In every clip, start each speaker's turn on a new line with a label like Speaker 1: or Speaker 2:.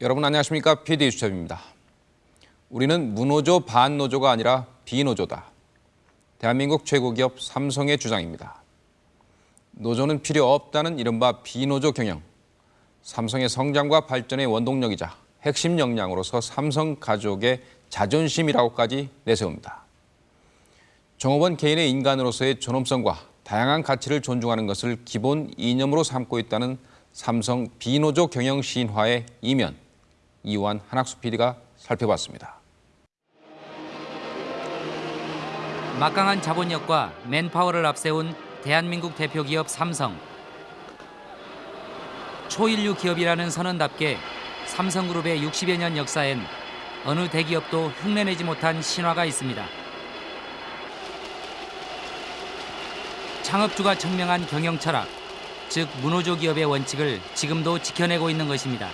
Speaker 1: 여러분 안녕하십니까? PD 수첩입니다. 우리는 무노조 반노조가 아니라 비노조다. 대한민국 최고 기업 삼성의 주장입니다. 노조는 필요 없다는 이른바 비노조 경영. 삼성의 성장과 발전의 원동력이자 핵심 역량으로서 삼성 가족의 자존심이라고까지 내세웁니다. 종업원 개인의 인간으로서의 존엄성과 다양한 가치를 존중하는 것을 기본 이념으로 삼고 있다는 삼성 비노조 경영 시인화의 이면 이완 한학수 PD가 살펴봤습니다.
Speaker 2: 막강한 자본력과 맨파워를 앞세운 대한민국 대표 기업 삼성. 초인류 기업이라는 선언답게 삼성그룹의 60여 년 역사엔 어느 대기업도 흉내내지 못한 신화가 있습니다. 창업주가 청명한 경영 철학, 즉 문호조 기업의 원칙을 지금도 지켜내고 있는 것입니다.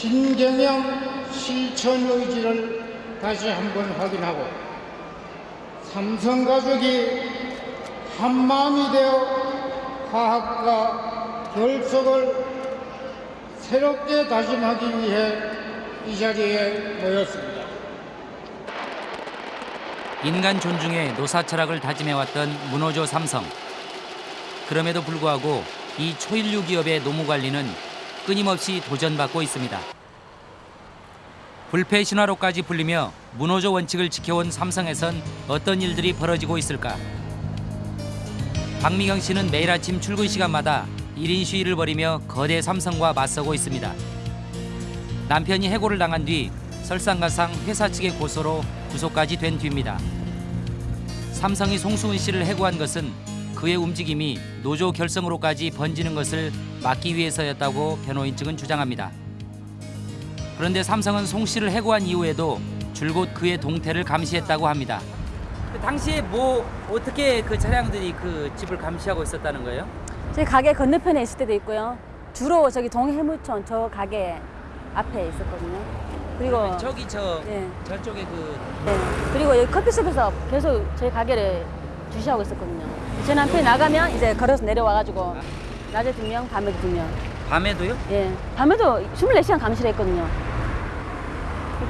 Speaker 3: 신경영 실천 의지를 다시 한번 확인하고 삼성 가족이 한 마음이 되어 화합과 결속을 새롭게 다짐하기 위해 이 자리에 모였습니다.
Speaker 2: 인간 존중의 노사 철학을 다짐해왔던 문호조 삼성. 그럼에도 불구하고 이 초인류 기업의 노무 관리는 끊임없이 도전받고 있습니다. 불패 신화로까지 불리며 문호조 원칙을 지켜온 삼성에선 어떤 일들이 벌어지고 있을까? 박미경 씨는 매일 아침 출근 시간마다 1인 시위를 벌이며 거대 삼성과 맞서고 있습니다. 남편이 해고를 당한 뒤 설상가상 회사 측의 고소로 구속까지 된 뒤입니다. 삼성이 송수은 씨를 해고한 것은 그의 움직임이 노조 결성으로까지 번지는 것을 막기 위해서였다고 변호인 측은 주장합니다. 그런데 삼성은 송 씨를 해고한 이후에도 줄곧 그의 동태를 감시했다고 합니다. 그 당시에 뭐 어떻게 그 차량들이 그 집을 감시하고 있었다는 거예요?
Speaker 4: 저희 가게 건너편에 있을 때도 있고요. 주로 저기 동해무촌 저 가게 앞에 있었거든요. 그리고
Speaker 2: 저기 저
Speaker 4: 예.
Speaker 2: 저쪽에 그
Speaker 4: 네. 그리고 여기 커피숍에서 계속 저희 가게를 주시하고 있었거든요. 제 남편이 나가면 이제 걸어서 내려와가지고 낮에 두 명, 밤에도 두 명.
Speaker 2: 밤에도요?
Speaker 4: 예. 밤에도 24시간 감시를 했거든요.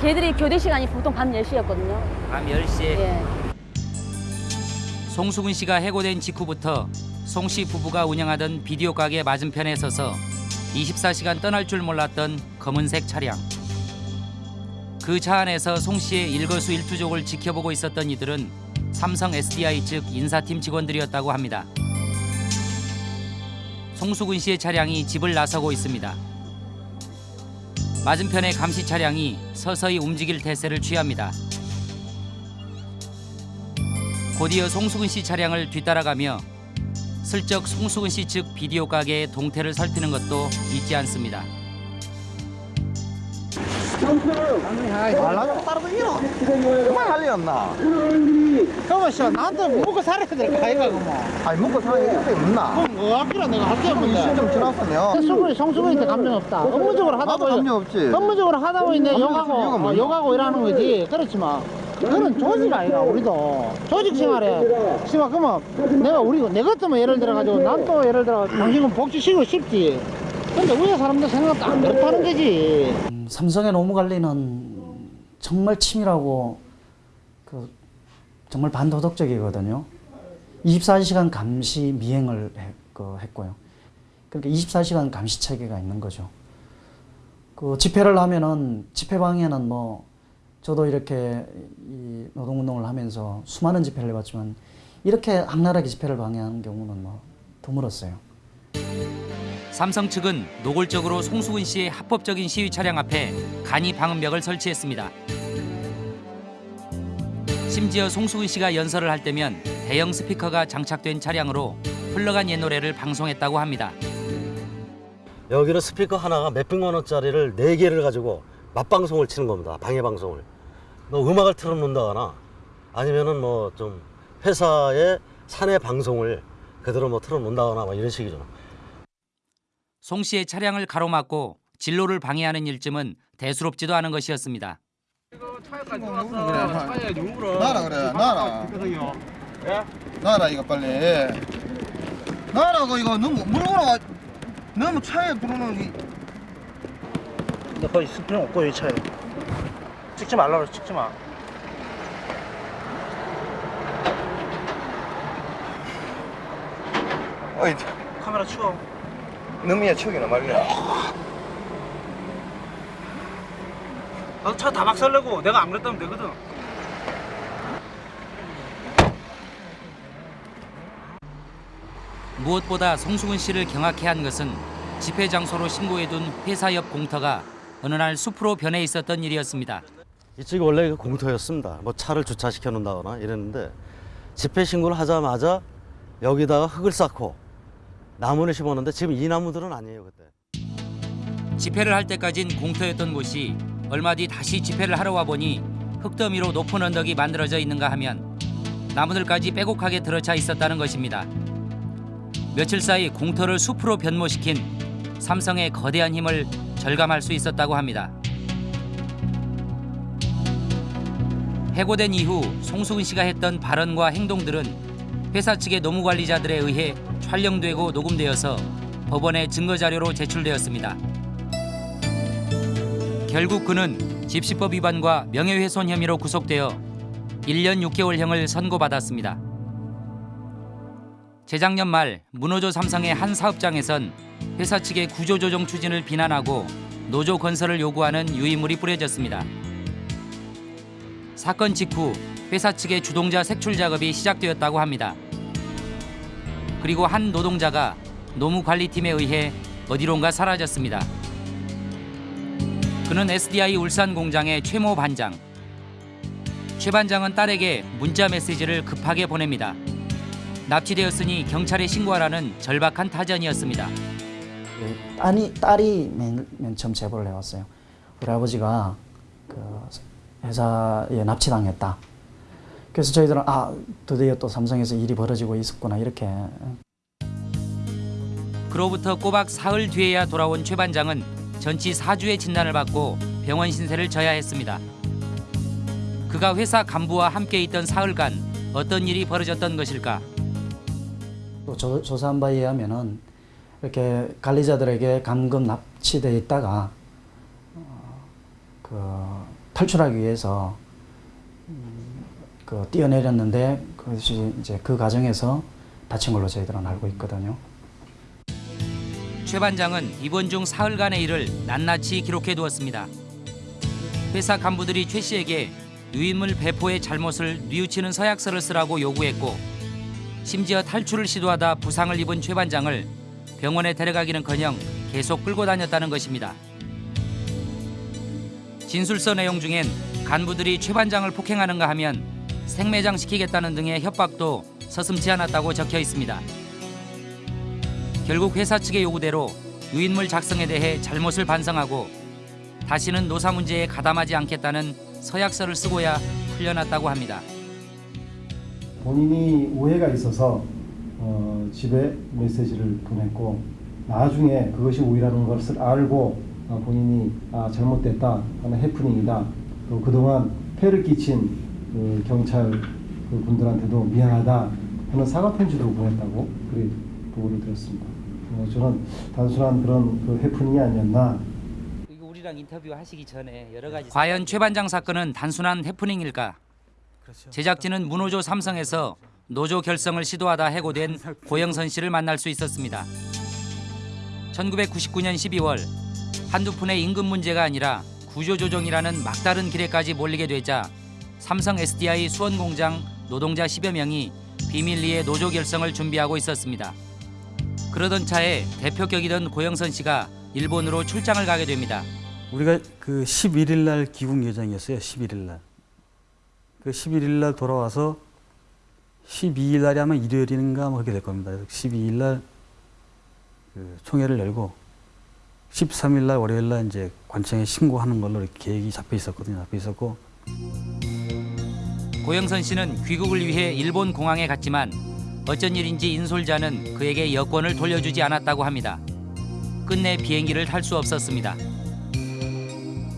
Speaker 4: 걔들이 교대 시간이 보통 밤 10시였거든요.
Speaker 2: 밤 10시에
Speaker 4: 예.
Speaker 2: 송수근 씨가 해고된 직후부터 송 씨 부부가 운영하던 비디오 가게 맞은편에 서서 24시간 떠날 줄 몰랐던 검은색 차량. 그 차 안에서 송 씨의 일거수일투족을 지켜보고 있었던 이들은 삼성 SDI 측 인사팀 직원들이었다고 합니다. 송수근 씨의 차량이 집을 나서고 있습니다. 맞은편의 감시 차량이 서서히 움직일 태세를 취합니다. 곧이어 송수근 씨 차량을 뒤따라가며 슬쩍 송수근 씨 측 비디오 가게의 동태를 살피는 것도 잊지 않습니다.
Speaker 5: 말라고 따르고? 이러 그만 할리였나?
Speaker 3: 그러면 씨 나한테 먹고 살아야 될거 아이가 그뭐.
Speaker 5: 아니 먹고 사는 게 이렇게 없나?
Speaker 3: 그럼 뭐 학기로 내가 할게 없는데?
Speaker 5: 시점 지났으면.
Speaker 3: 성수근이 성수근한테 감정 없다. 업무적으로 하다 보니
Speaker 5: 감정 없지.
Speaker 3: 업무적으로 하다 보니 내 욕하고 어,
Speaker 5: 뭐야?
Speaker 3: 욕하고 이러는 거지. 그렇지만 그건 조직 아이가 우리도. 조직 생활에 씨발 그러면 내가 우리 내 같으면 예를 들어 가지고 난 또 예를 들어 당신은 복지시키고 싶지 근데 우리 사람들 생각도 안 그렇다는 거지
Speaker 6: 음, 삼성의 노무 관리는 정말 치밀하고 그 정말 반도덕적이거든요. 24시간 감시 미행을 해- 그 했고요. 그러니까 24시간 감시 체계가 있는 거죠. 그 집회를 하면은 집회방에는 뭐 저도 이렇게 이 노동운동을 하면서 수많은 집회를 해봤지만 이렇게 악랄하게 집회를 방해하는 경우는 뭐 드물었어요.
Speaker 2: 삼성 측은 노골적으로 송수근 씨의 합법적인 시위 차량 앞에 간이 방음벽을 설치했습니다. 심지어 송수근 씨가 연설을 할 때면 대형 스피커가 장착된 차량으로 흘러간 옛 노래를 방송했다고 합니다.
Speaker 7: 여기는 스피커 하나가 몇백만 원짜리를 네 개를 가지고 맞방송을 치는 겁니다. 방해 방송을. 뭐 음악을 틀어놓는다거나 아니면은 뭐 좀 회사의 사내 방송을 그대로 뭐 틀어놓는다거나 뭐 이런 식이죠.
Speaker 2: 송 씨의 차량을 가로막고 진로를 방해하는 일쯤은 대수롭지도 않은 것이었습니다.
Speaker 5: 나라 그래 나라. 나라 이거 빨리. 나라고 이거 너무 물어보라 너무 차에 들어오는 이
Speaker 3: 있을 필요 없고 이 차에. 찍지 말라고 그래 찍지 마
Speaker 5: 어이
Speaker 3: 카메라 치워
Speaker 5: 너미야 척이나 말이야
Speaker 3: 나도 차 다 박살내고 내가 안 그랬다면 되거든
Speaker 2: 무엇보다 송수근 씨를 경악해 한 것은 집회 장소로 신고해둔 회사 옆 공터가 어느 날 숲으로 변해 있었던 일이었습니다.
Speaker 7: 이쪽이 원래 그 공터였습니다. 뭐 차를 주차시켜 놓는다거나 이랬는데 집회 신고를 하자마자 여기다가 흙을 쌓고 나무를 심었는데 지금 이 나무들은 아니에요 그때.
Speaker 2: 집회를 할 때까진 공터였던 곳이 얼마 뒤 다시 집회를 하러 와 보니 흙더미로 높은 언덕이 만들어져 있는가 하면 나무들까지 빼곡하게 들어차 있었다는 것입니다. 며칠 사이 공터를 숲으로 변모시킨 삼성의 거대한 힘을 절감할 수 있었다고 합니다. 해고된 이후 송수근 씨가 했던 발언과 행동들은 회사 측의 노무 관리자들에 의해 촬영되고 녹음되어서 법원에 증거 자료로 제출되었습니다. 결국 그는 집시법 위반과 명예훼손 혐의로 구속되어 1년 6개월형을 선고받았습니다. 재작년 말 문호조 삼성의 한 사업장에선 회사 측의 구조조정 추진을 비난하고 노조 건설을 요구하는 유의물이 뿌려졌습니다. 사건 직후 회사 측의 주동자 색출 작업이 시작되었다고 합니다. 그리고 한 노동자가 노무관리팀에 의해 어디론가 사라졌습니다. 그는 SDI 울산 공장의 최모 반장. 최 반장은 딸에게 문자 메시지를 급하게 보냅니다. 납치되었으니 경찰에 신고하라는 절박한 타전이었습니다.
Speaker 6: 그 딸이, 딸이 맨, 맨 처음 제보를 해왔어요. 우리 아버지가 그 회사에 납치당했다. 그래서 저희들은 아 드디어 또 삼성에서 일이 벌어지고 있었구나 이렇게
Speaker 2: 그로부터 꼬박 사흘 뒤에야 돌아온 최 반장은 전치 4주의 진단을 받고 병원 신세를 져야 했습니다. 그가 회사 간부와 함께 있던 사흘간 어떤 일이 벌어졌던 것일까?
Speaker 6: 또 조, 조사한 바에 의하면은 이렇게 관리자들에게 감금 납치돼 있다가 어, 그 탈출하기 위해서 음, 그 뛰어내렸는데 그것이 이제 그 과정에서 다친 걸로 저희들은 알고 있거든요.
Speaker 2: 최 반장은 이번 중 사흘간의 일을 낱낱이 기록해 두었습니다. 회사 간부들이 최 씨에게 유인물 배포의 잘못을 뉘우치는 서약서를 쓰라고 요구했고 심지어 탈출을 시도하다 부상을 입은 최 반장을 병원에 데려가기는커녕 계속 끌고 다녔다는 것입니다. 진술서 내용 중엔 간부들이 최 반장을 폭행하는가 하면 생매장시키겠다는 등의 협박도 서슴지 않았다고 적혀 있습니다. 결국 회사 측의 요구대로 유인물 작성에 대해 잘못을 반성하고 다시는 노사 문제에 가담하지 않겠다는 서약서를 쓰고야 풀려났다고 합니다.
Speaker 8: 본인이 오해가 있어서 어, 집에 메시지를 보냈고 나중에 그것이 오해라는 것을 알고 어, 본인이 아, 잘못됐다 하는 해프닝이다 또 그동안 폐를 끼친 그 경찰 그 분들한테도 미안하다 하는 사과 편지도 보냈다고 그렇게 보고를 들었습니다. 어, 저는 단순한 그런 그 해프닝이 아니었나
Speaker 2: 우리랑 인터뷰 하시기 전에 여러 가지 과연 최 반장 사건은 단순한 해프닝일까? 제작진은 문호조 삼성에서 노조 결성을 시도하다 해고된 고영선 씨를 만날 수 있었습니다. 1999년 12월 한두 푼의 임금 문제가 아니라 구조조정이라는 막다른 길에까지 몰리게 되자 삼성 SDI 수원 공장 노동자 10여 명이 비밀리에 노조 결성을 준비하고 있었습니다. 그러던 차에 대표격이던 고영선 씨가 일본으로 출장을 가게 됩니다.
Speaker 9: 우리가 그 11일 날 귀국 예정이었어요. 11일 날. 그 11일 날 돌아와서 12일 날이 아마 일요일인가 뭐 그렇게 될 겁니다. 12일 날 그 총회를 열고 13일 날 월요일 날 이제 관청에 신고하는 걸로 계획이 잡혀 있었거든요. 잡혀 있었고
Speaker 2: 고영선 씨는 귀국을 위해 일본 공항에 갔지만 어쩐 일인지 인솔자는 그에게 여권을 돌려주지 않았다고 합니다. 끝내 비행기를 탈 수 없었습니다.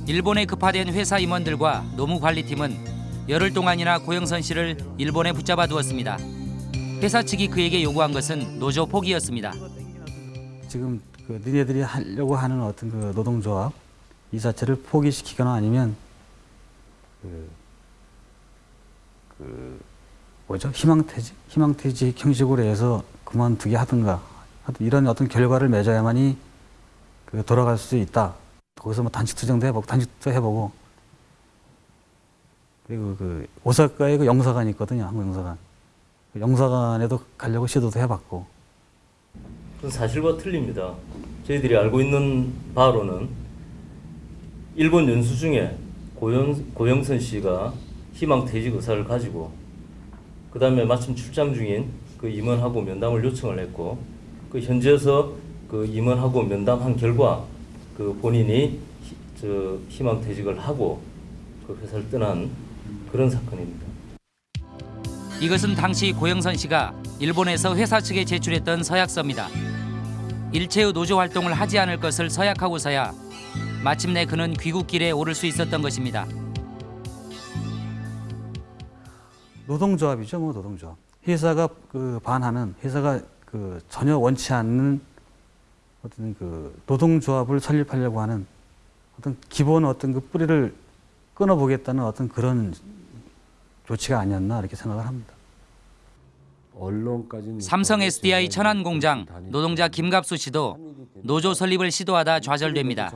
Speaker 2: 일본에 급파된 회사 임원들과 노무관리팀은 열흘 동안이나 고영선 씨를 일본에 붙잡아 두었습니다. 회사 측이 그에게 요구한 것은 노조 포기였습니다.
Speaker 9: 지금 그 니네들이 하려고 하는 어떤 그 노동조합 이 자체를 포기시키거나 아니면 그, 그 뭐죠? 희망퇴직? 희망퇴직 형식으로 해서 그만두게 하든가 이런 어떤 결과를 맺어야만이 그 돌아갈 수 있다. 거기서 뭐 단식 투쟁도 해보고 단식도 해보고. 그리고 그 오사카에 그 영사관이 있거든요 한국 영사관. 그 영사관에도 가려고 시도도 해봤고.
Speaker 10: 사실과 틀립니다. 저희들이 알고 있는 바로는 일본 연수 중에 고영, 고영선 씨가 희망 퇴직 의사를 가지고 그 다음에 마침 출장 중인 그 임원하고 면담을 요청을 했고 그 현지에서 그 임원하고 면담한 결과 그 본인이 희, 저 희망 퇴직을 하고 그 회사를 떠난 그런 사건입니다.
Speaker 2: 이것은 당시 고영선 씨가 일본에서 회사 측에 제출했던 서약서입니다. 일체의 노조 활동을 하지 않을 것을 서약하고서야 마침내 그는 귀국길에 오를 수 있었던 것입니다.
Speaker 9: 노동조합이죠, 뭐 노동조합. 회사가 그 반하는 회사가 그 전혀 원치 않는 어떤 그 노동조합을 설립하려고 하는 어떤 기본 어떤 그 뿌리를 끊어보겠다는 어떤 그런 조치가 아니었나 이렇게 생각을 합니다.
Speaker 2: 삼성 SDI 천안 공장 노동자 김갑수 씨도 노조 설립을 시도하다 좌절됩니다.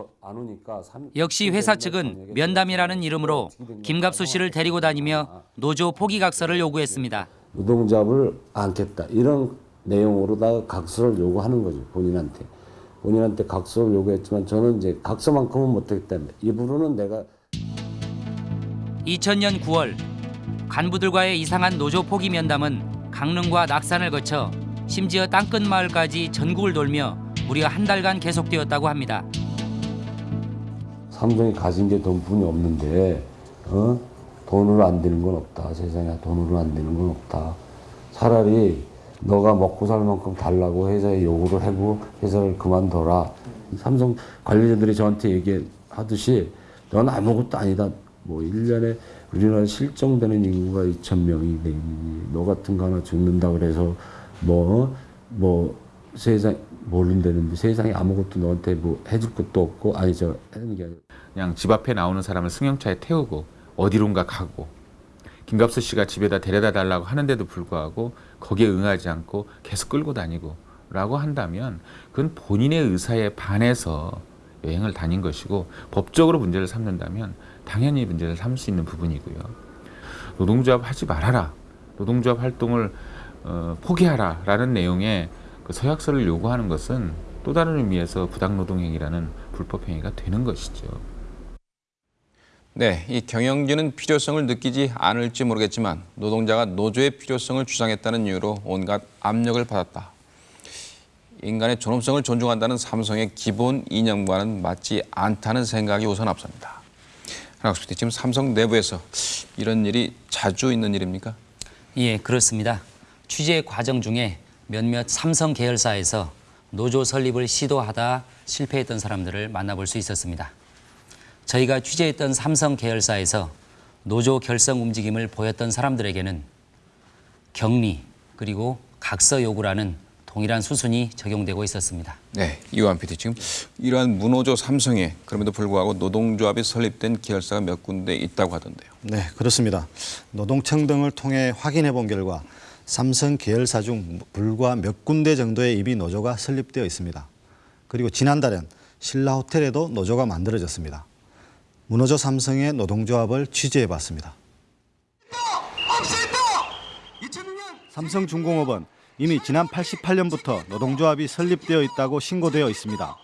Speaker 2: 역시 회사 측은 면담이라는 이름으로 김갑수 씨를 데리고 다니며 노조 포기 각서를 요구했습니다.
Speaker 11: 노동조합을 안겠다 이런 내용으로다가 각서를 요구하는 거죠 본인한테 본인한테 각서를 요구했지만 저는 이제 각서만큼은 못했기 때문에 입으로는 내가
Speaker 2: 2000년 9월 간부들과의 이상한 노조 포기 면담은 강릉과 낙산을 거쳐 심지어 땅끝 마을까지 전국을 돌며 무려 한 달간 계속되었다고 합니다.
Speaker 11: 삼성이 가진 게 돈뿐이 없는데 어? 돈으로 안 되는 건 없다 세상에 돈으로 안 되는 건 없다 차라리 너가 먹고 살 만큼 달라고 회사에 요구를 하고 회사를 그만둬라 삼성 관리자들이 저한테 얘기하듯이 넌 아무것도 아니다 뭐 1년에 우리나라 실종되는 인구가 2천 명이 되니 너 같은 거 하나 죽는다 그래서 뭐뭐 세상 모른다는데 세상에 아무것도 너한테 뭐 해줄 것도 없고 아니 저 하는 게
Speaker 12: 그냥 집 앞에 나오는 사람을 승용차에 태우고 어디론가 가고 김갑수 씨가 집에다 데려다 달라고 하는데도 불구하고 거기에 응하지 않고 계속 끌고 다니고 라고 한다면 그건 본인의 의사에 반해서 여행을 다닌 것이고 법적으로 문제를 삼는다면 당연히 문제를 삼을 수 있는 부분이고요. 노동조합 하지 말아라. 노동조합 활동을 어, 포기하라 라는 내용의 그 서약서를 요구하는 것은 또 다른 의미에서 부당노동행위라는 불법행위가 되는 것이죠.
Speaker 1: 네, 이 경영진은 필요성을 느끼지 않을지 모르겠지만 노동자가 노조의 필요성을 주장했다는 이유로 온갖 압력을 받았다. 인간의 존엄성을 존중한다는 삼성의 기본 이념과는 맞지 않다는 생각이 우선 앞섭니다. 한학수 지금 삼성 내부에서 이런 일이 자주 있는 일입니까?
Speaker 2: 예, 그렇습니다. 취재 과정 중에 몇몇 삼성 계열사에서 노조 설립을 시도하다 실패했던 사람들을 만나볼 수 있었습니다. 저희가 취재했던 삼성 계열사에서 노조 결성 움직임을 보였던 사람들에게는 격리 그리고 각서 요구라는 동일한 수순이 적용되고 있었습니다.
Speaker 1: 네, 이완 PD 지금 이러한 무노조 삼성에 그럼에도 불구하고 노동조합이 설립된 계열사가 몇 군데 있다고 하던데요.
Speaker 13: 네, 그렇습니다. 노동청 등을 통해 확인해 본 결과 삼성 계열사 중 불과 몇 군데 정도의 이미 노조가 설립되어 있습니다. 그리고 지난달엔 신라 호텔에도 노조가 만들어졌습니다. 무노조 삼성의 노동조합을 취재해 봤습니다. 삼성중공업은 이미 지난 88년부터 노동조합이 설립되어 있다고 신고되어 있습니다.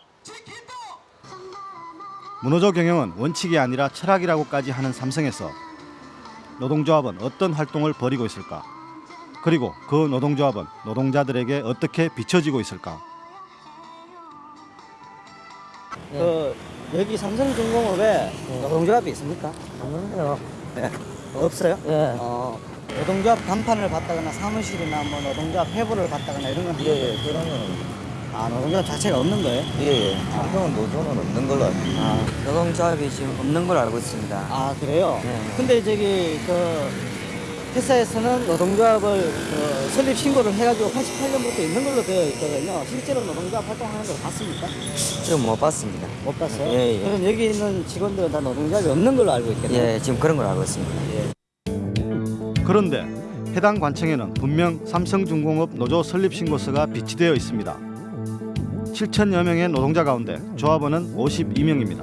Speaker 13: 무노조 경영은 원칙이 아니라 철학이라고까지 하는 삼성에서 노동조합은 어떤 활동을 벌이고 있을까? 그리고 그 노동조합은 노동자들에게 어떻게 비춰지고 있을까?
Speaker 14: 그 여기 삼성중공업에 노동조합이 있습니까? 없는데요. 네. 없어요? 예. 어, 노동조합 간판을 받다거나 사무실이나 뭐 노동조합 회부를 받다거나 이런 건
Speaker 5: 예, 예, 그런 거는
Speaker 14: 아 노동조합 자체가 없는 거예요?
Speaker 5: 예, 예. 삼성은 노조는 없는 걸로 알고 있습니다.
Speaker 14: 아 노동조합이 지금 없는 걸 알고 있습니다. 아 그래요?
Speaker 5: 네.
Speaker 14: 근데 저기 그 회사에서는 노동조합을 어, 설립 신고를 해가지고 88년부터 있는 걸로 되어 있거든요. 실제로 노동조합 활동하는 걸 봤습니까?
Speaker 5: 좀못 봤습니다.
Speaker 14: 못 봤어요?
Speaker 5: 예, 예.
Speaker 14: 그럼 여기 있는 직원들은 다 노동조합이 없는 걸로 알고 있겠네요.
Speaker 5: 예, 지금 그런 걸 알고 있습니다.
Speaker 13: 그런데 해당 관청에는 분명 삼성중공업 노조 설립 신고서가 비치되어 있습니다. 7천여 명의 노동자 가운데 조합원은 52명입니다.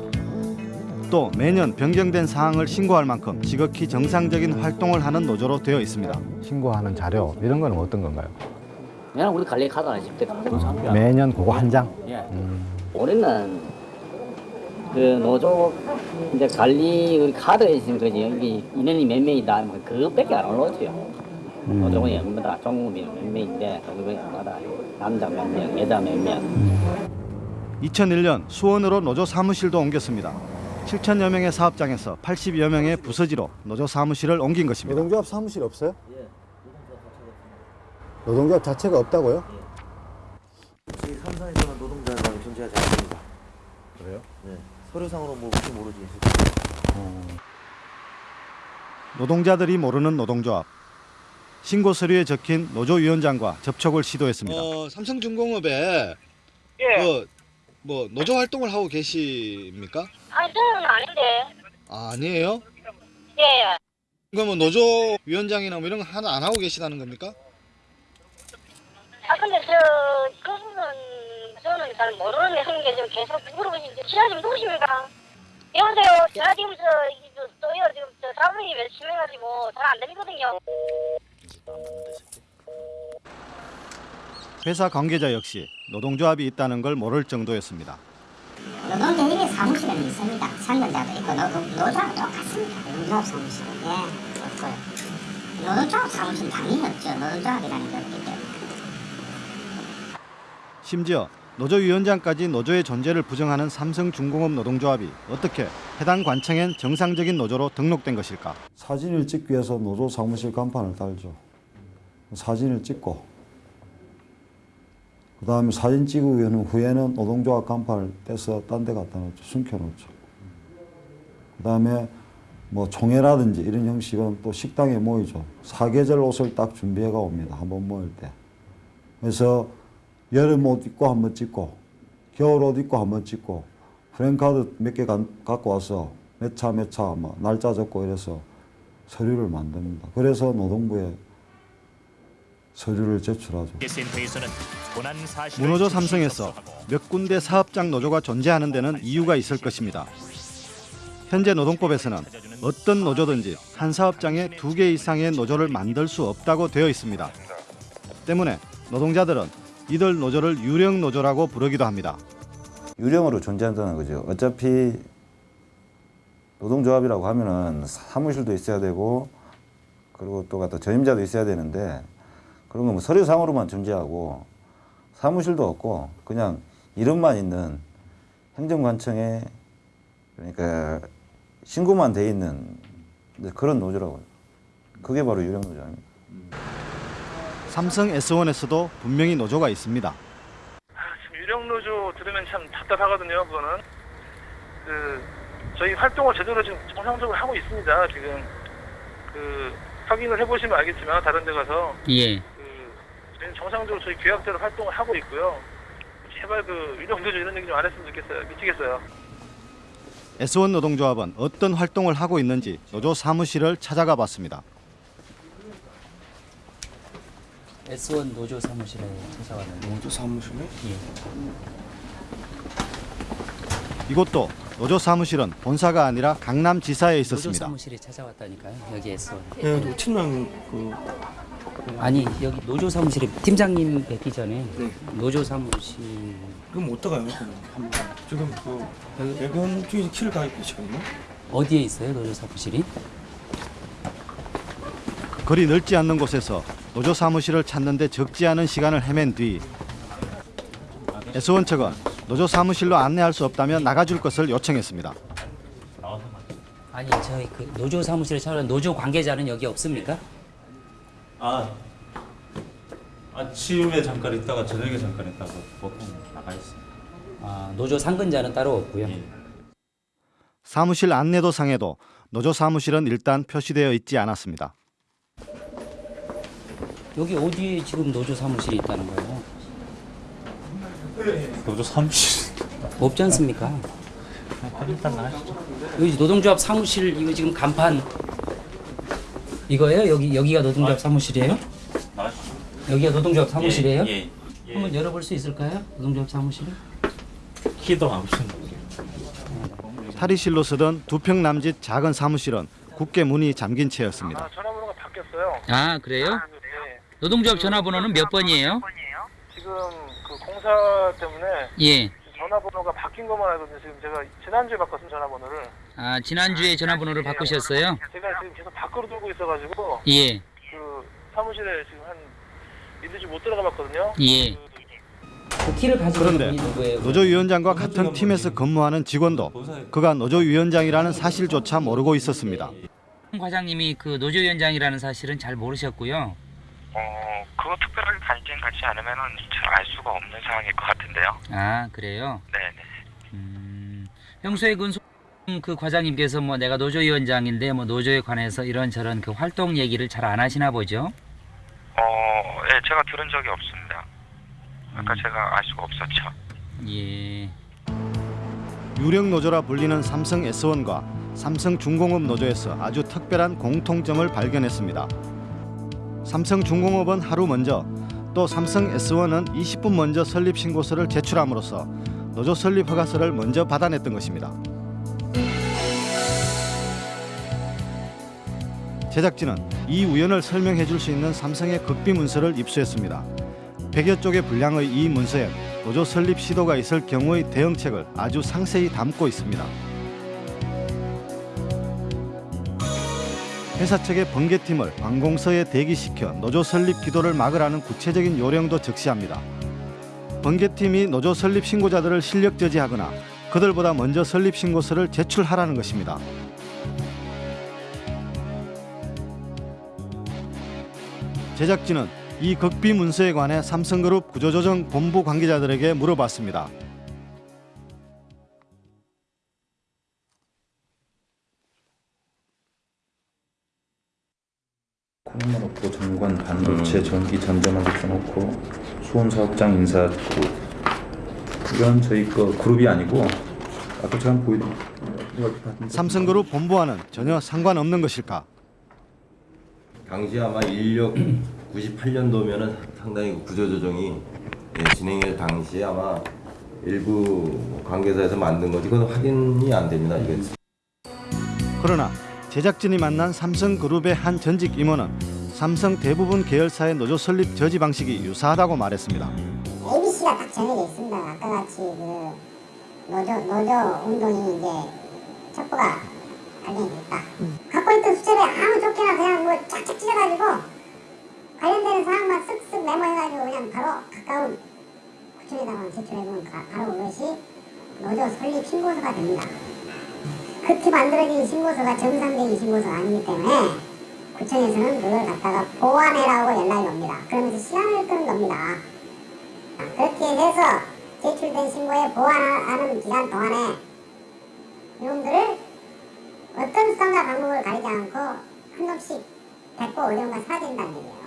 Speaker 13: 또 매년 변경된 사항을 신고할 만큼 지극히 정상적인 활동을 하는 노조로 되어 있습니다.
Speaker 15: 신고하는 자료 이런 건 어떤 건가요?
Speaker 16: 그냥 우리 관리 카드 하나 집대 감사합니다.
Speaker 15: 매년 그거 한 장?
Speaker 16: 예. 올해는 그 노조 이제 관리 우리 카드에 있으면 그지 여기 인원이 몇 명이다 뭐 그것밖에 안 올라오죠. 노조원이 얼마다 종업이 몇 명인데 그거마다 남자 몇 명, 여자 몇 명.
Speaker 13: 2001년 수원으로 노조 사무실도 옮겼습니다. 7천여 명의 사업장에서 80여 명의 부서지로 노조 사무실을 옮긴 것입니다.
Speaker 15: 노동조합 사무실 없어요? 노동조합 자체가 없다고요?
Speaker 5: 저희 삼산에서는 노동자가 존재하지 않습니다.
Speaker 15: 그래요?
Speaker 5: 네. 서류상으로 뭐 혹시 모르지.
Speaker 13: 노동자들이 모르는 노동조합. 신고 서류에 적힌 노조위원장과 접촉을 시도했습니다.
Speaker 17: 어, 삼성중공업에
Speaker 18: 예.
Speaker 17: 그, 뭐 노조 활동을 하고 계십니까?
Speaker 18: 아니 저는 아닌데.
Speaker 17: 아, 아니에요?
Speaker 18: 예.
Speaker 17: 그러면 노조 위원장이나 뭐 이런 거 하나 안 하고 계시다는 겁니까?
Speaker 18: 아 근데 저 그분은 저는 잘 모르는 내성인데 지금 계속 물어보시는데 지하 좀 누구십니까? 여보세요. 제가 지금 저저 또요 지금 저 사무실이 열심히 해가지고 잘 안 들리거든요.
Speaker 13: 회사 관계자 역시 노동조합이 있다는 걸 모를 정도였습니다.
Speaker 19: 노동조합의 사무실은 있습니다. 상근자도 있고 노, 노조하고 똑같습니다. 노동조합 사무실. 예, 없고요. 노동조합 사무실 당연히 없죠. 노동조합이라는 게 없기 때문에.
Speaker 13: 심지어 노조위원장까지 노조의 존재를 부정하는 삼성중공업 노동조합이 어떻게 해당 관청엔 정상적인 노조로 등록된 것일까?
Speaker 20: 사진을 찍기 위해서 노조 사무실 간판을 달죠. 사진을 찍고 그 다음에 사진 찍고 후에는 노동조합 간판을 떼서 딴 데 갖다 놓죠. 숨겨놓죠. 그 다음에 뭐 총회라든지 이런 형식은 또 식당에 모이죠. 사계절 옷을 딱 준비해가 옵니다. 한번 모일 때. 그래서 여름 옷 입고 한번 찍고 겨울 옷 입고 한번 찍고 프랭카드 몇 개 갖고 와서 몇 차 몇차뭐 날짜 적고 이래서 서류를 만듭니다. 그래서 노동부에 서류를 제출하죠.
Speaker 13: 문호조 삼성에서 몇 군데 사업장 노조가 존재하는 데는 이유가 있을 것입니다. 현재 노동법에서는 어떤 노조든지 한 사업장에 두 개 이상의 노조를 만들 수 없다고 되어 있습니다. 때문에 노동자들은 이들 노조를 유령 노조라고 부르기도 합니다.
Speaker 21: 유령으로 존재한다는 거죠. 어차피 노동조합이라고 하면은 사무실도 있어야 되고 그리고 또 갖다 전임자도 있어야 되는데 그런 거뭐 서류상으로만 존재하고 사무실도 없고 그냥 이름만 있는 행정관청에 그러니까 신고만 돼 있는 그런 노조라고요. 그게 바로 유령 노조입니다.
Speaker 13: 삼성 S1에서도 분명히 노조가 있습니다.
Speaker 18: 지금 유령 노조 들으면 참 답답하거든요. 그거는 그 저희 활동을 제대로 지금 정상적으로 하고 있습니다. 지금 그 확인을 해보시면 알겠지만 다른 데 가서
Speaker 2: 예.
Speaker 18: 저희는 정상적으로 저희 계약대로 활동을 하고 있고요. 제발 그 유령 노조 이런 얘기 좀 안 했으면 좋겠어요. 미치겠어요.
Speaker 13: S1 노동조합은 어떤 활동을 하고 있는지 노조 사무실을 찾아가 봤습니다.
Speaker 2: S1 노조 사무실에 찾아왔는데. 노조 사무실에? 예.
Speaker 13: 이곳도 노조 사무실은 본사가 아니라 강남 지사에
Speaker 2: 노조
Speaker 13: 있었습니다.
Speaker 2: 사무실에 찾아왔다니까요. 여기 S1.
Speaker 22: 예, 그 팀장 그
Speaker 2: 아니 여기 노조 사무실에 팀장님 뵙기 전에 노조 사무실
Speaker 22: 그럼 어떡해요? 그럼 지금 그 외근 중에서 키를 가 계시거든요.
Speaker 2: 어디에 있어요 노조 사무실이?
Speaker 13: 거리 넓지 않는 곳에서 노조 사무실을 찾는데 적지 않은 시간을 헤맨 뒤 S1 측은 노조 사무실로 안내할 수 없다면 나가줄 것을 요청했습니다.
Speaker 2: 아니 저희 그 노조 사무실에 찾아온 노조 관계자는 여기 없습니까?
Speaker 23: 아 아침에 잠깐 있다가 저녁에 잠깐 있다가 보통 나가 있습니다.
Speaker 2: 아 노조 상근자는 따로 없고요.
Speaker 13: 사무실 안내도 상에도 노조 사무실은 일단 표시되어 있지 않았습니다.
Speaker 2: 여기 어디에 지금 노조 사무실이 있다는 거예요?
Speaker 23: 노조 사무실.
Speaker 2: 없지 않습니까?
Speaker 23: 일단 나가시죠.
Speaker 2: 여기 노동조합 사무실 이거 지금 간판 이거예요? 여기 여기가 노동조합 사무실이에요?
Speaker 23: 나가시죠.
Speaker 2: 여기가 노동조합 사무실이에요?
Speaker 23: 예, 예.
Speaker 2: 한번 열어볼 수 있을까요? 노동조합 사무실을?
Speaker 23: 키도 안 오시는
Speaker 13: 탈의실로 쓰던 두 평 남짓 작은 사무실은 굳게 문이 잠긴 채였습니다.
Speaker 24: 전화번호가 바뀌었어요.
Speaker 2: 아 그래요?
Speaker 24: 네.
Speaker 2: 노동조합 전화번호는 몇 번이에요?
Speaker 24: 지금 그 공사 때문에
Speaker 2: 예.
Speaker 24: 전화번호가 바뀐 것만 알거든요. 지금 제가 지난주에 바꿨습니다. 전화번호를.
Speaker 2: 아 지난주에 전화번호를 바꾸셨어요?
Speaker 24: 제가 지금 계속 밖으로 돌고 있어가지고
Speaker 2: 예.
Speaker 24: 그 사무실에 지금 한 이틀째 못 들어가 봤거든요.
Speaker 2: 예. 그 키를 가지고
Speaker 13: 그런데? 노조위원장과 같은 팀에서 근무하는 직원도 그가 노조위원장이라는 사실조차 모르고 있었습니다.
Speaker 2: 홍 과장님이 그 노조위원장이라는 사실은 잘 모르셨고요.
Speaker 25: 어, 그거 특별하게 관심 갖지 않으면은 잘알 수가 없는 상황일 것 같은데요.
Speaker 2: 아 그래요?
Speaker 25: 네네.
Speaker 2: 평소에 그, 소- 그 과장님께서 뭐 내가 노조위원장인데 뭐 노조에 관해서 이런저런 그 활동 얘기를 잘 안 하시나 보죠?
Speaker 25: 어, 예, 제가 들은 적이 없습니다. 아까 제가 알 수가 없었죠.
Speaker 2: 예.
Speaker 13: 유령 노조라 불리는 삼성 S1과 삼성 중공업 노조에서 아주 특별한 공통점을 발견했습니다. 삼성 중공업은 하루 먼저 또 삼성 S1은 20분 먼저 설립 신고서를 제출함으로써 노조 설립 허가서를 먼저 받아냈던 것입니다. 제작진은 이 우연을 설명해 줄 수 있는 삼성의 극비 문서를 입수했습니다. 100여 쪽의 분량의 이 문서에 노조 설립 시도가 있을 경우의 대응책을 아주 상세히 담고 있습니다. 회사 측의 번개팀을 관공서에 대기시켜 노조 설립 기도를 막으라는 구체적인 요령도 적시합니다. 번개팀이 노조 설립 신고자들을 실력 저지하거나 그들보다 먼저 설립 신고서를 제출하라는 것입니다. 제작진은 이 극비 문서에 관해 삼성그룹 구조조정 본부 관계자들에게 물어봤습니다.
Speaker 23: 놓고 정관 반도체 전기 전자마켓 써놓고 수원 사업장 인사 그룹 이건 저희 거 그룹이 아니고 아까 제가 보이던
Speaker 13: 삼성그룹 본부와는 전혀 상관없는 것일까?
Speaker 26: 당시 아마 인력 98년도면은 상당히 구조조정이 예, 진행할 당시에 아마 일부 관계사에서 만든 거지 그건 확인이 안 됩니다. 이게
Speaker 13: 그러나 제작진이 만난 삼성그룹의 한 전직 임원은 삼성 대부분 계열사의 노조 설립 저지 방식이 유사하다고 말했습니다.
Speaker 19: ABC가 딱 정해져 있습니다. 아까 같이 그 노조 노조 운동이 이제 첩보가 발견이 됐다. 갖고 있던 수첩에 아무 좋게나 그냥 뭐 쫙쫙 찢어가지고 관련되는 사항만 쓱쓱 메모해가지고 그냥 바로 가까운 구청에다가 제출해보면 가- 바로 그것이 노조 설립 신고서가 됩니다. 그렇게 만들어진 신고서가 정상적인 신고서가 아니기 때문에 구청에서는 그걸 갖다가 보완해라고 연락이 옵니다. 그러면서 시간을 끄는 겁니다. 그렇게 해서 제출된 신고에 보완하는 기간 동안에 이놈들을 어떤 수단과 방법을 가리지 않고 한 놈씩 데리고 어디론가 사라진다는 얘기예요.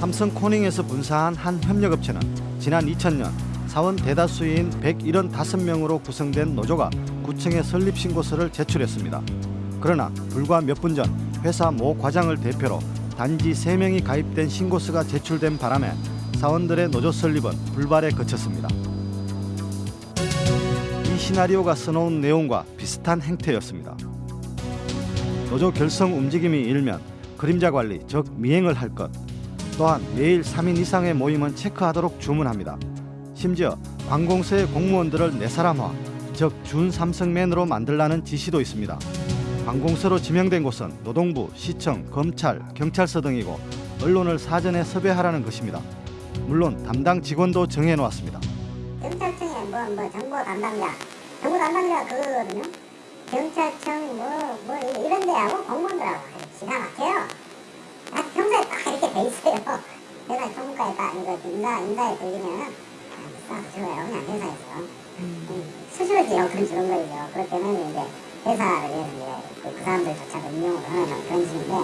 Speaker 13: 삼성 코닝에서 분사한 한 협력업체는 지난 2000년 사원 대다수인 175명으로 구성된 노조가 구청에 설립 신고서를 제출했습니다. 그러나 불과 몇 분 전 회사 모 과장을 대표로 단지 3명이 가입된 신고서가 제출된 바람에 사원들의 노조 설립은 불발에 그쳤습니다. 이 시나리오가 써놓은 내용과 비슷한 행태였습니다. 노조 결성 움직임이 일면 그림자 관리, 즉 미행을 할 것, 또한 매일 3인 이상의 모임은 체크하도록 주문합니다. 심지어 관공서의 공무원들을 네사람화, 즉 준삼성맨으로 만들라는 지시도 있습니다. 관공서로 지명된 곳은 노동부, 시청, 검찰, 경찰서 등이고 언론을 사전에 섭외하라는 것입니다. 물론 담당 직원도 정해놓았습니다.
Speaker 19: 경찰청에 뭐, 뭐 정보 담당자, 정보 담당자가 그거거든요. 경찰청 뭐, 뭐 이런 데하고 공무원들하고 기가 막혀요. 아, 평소에 딱 이렇게 돼 있어요. 내가 딱 이거 인가, 인가에 걸리면 싹 들어요. 그냥 회사에서. 음, 수수료지요. 그런 그런 거죠. 그렇기 때문에 이제 회사를 위해서 그, 그 사람들조차도 임용을 하는 그런 식인데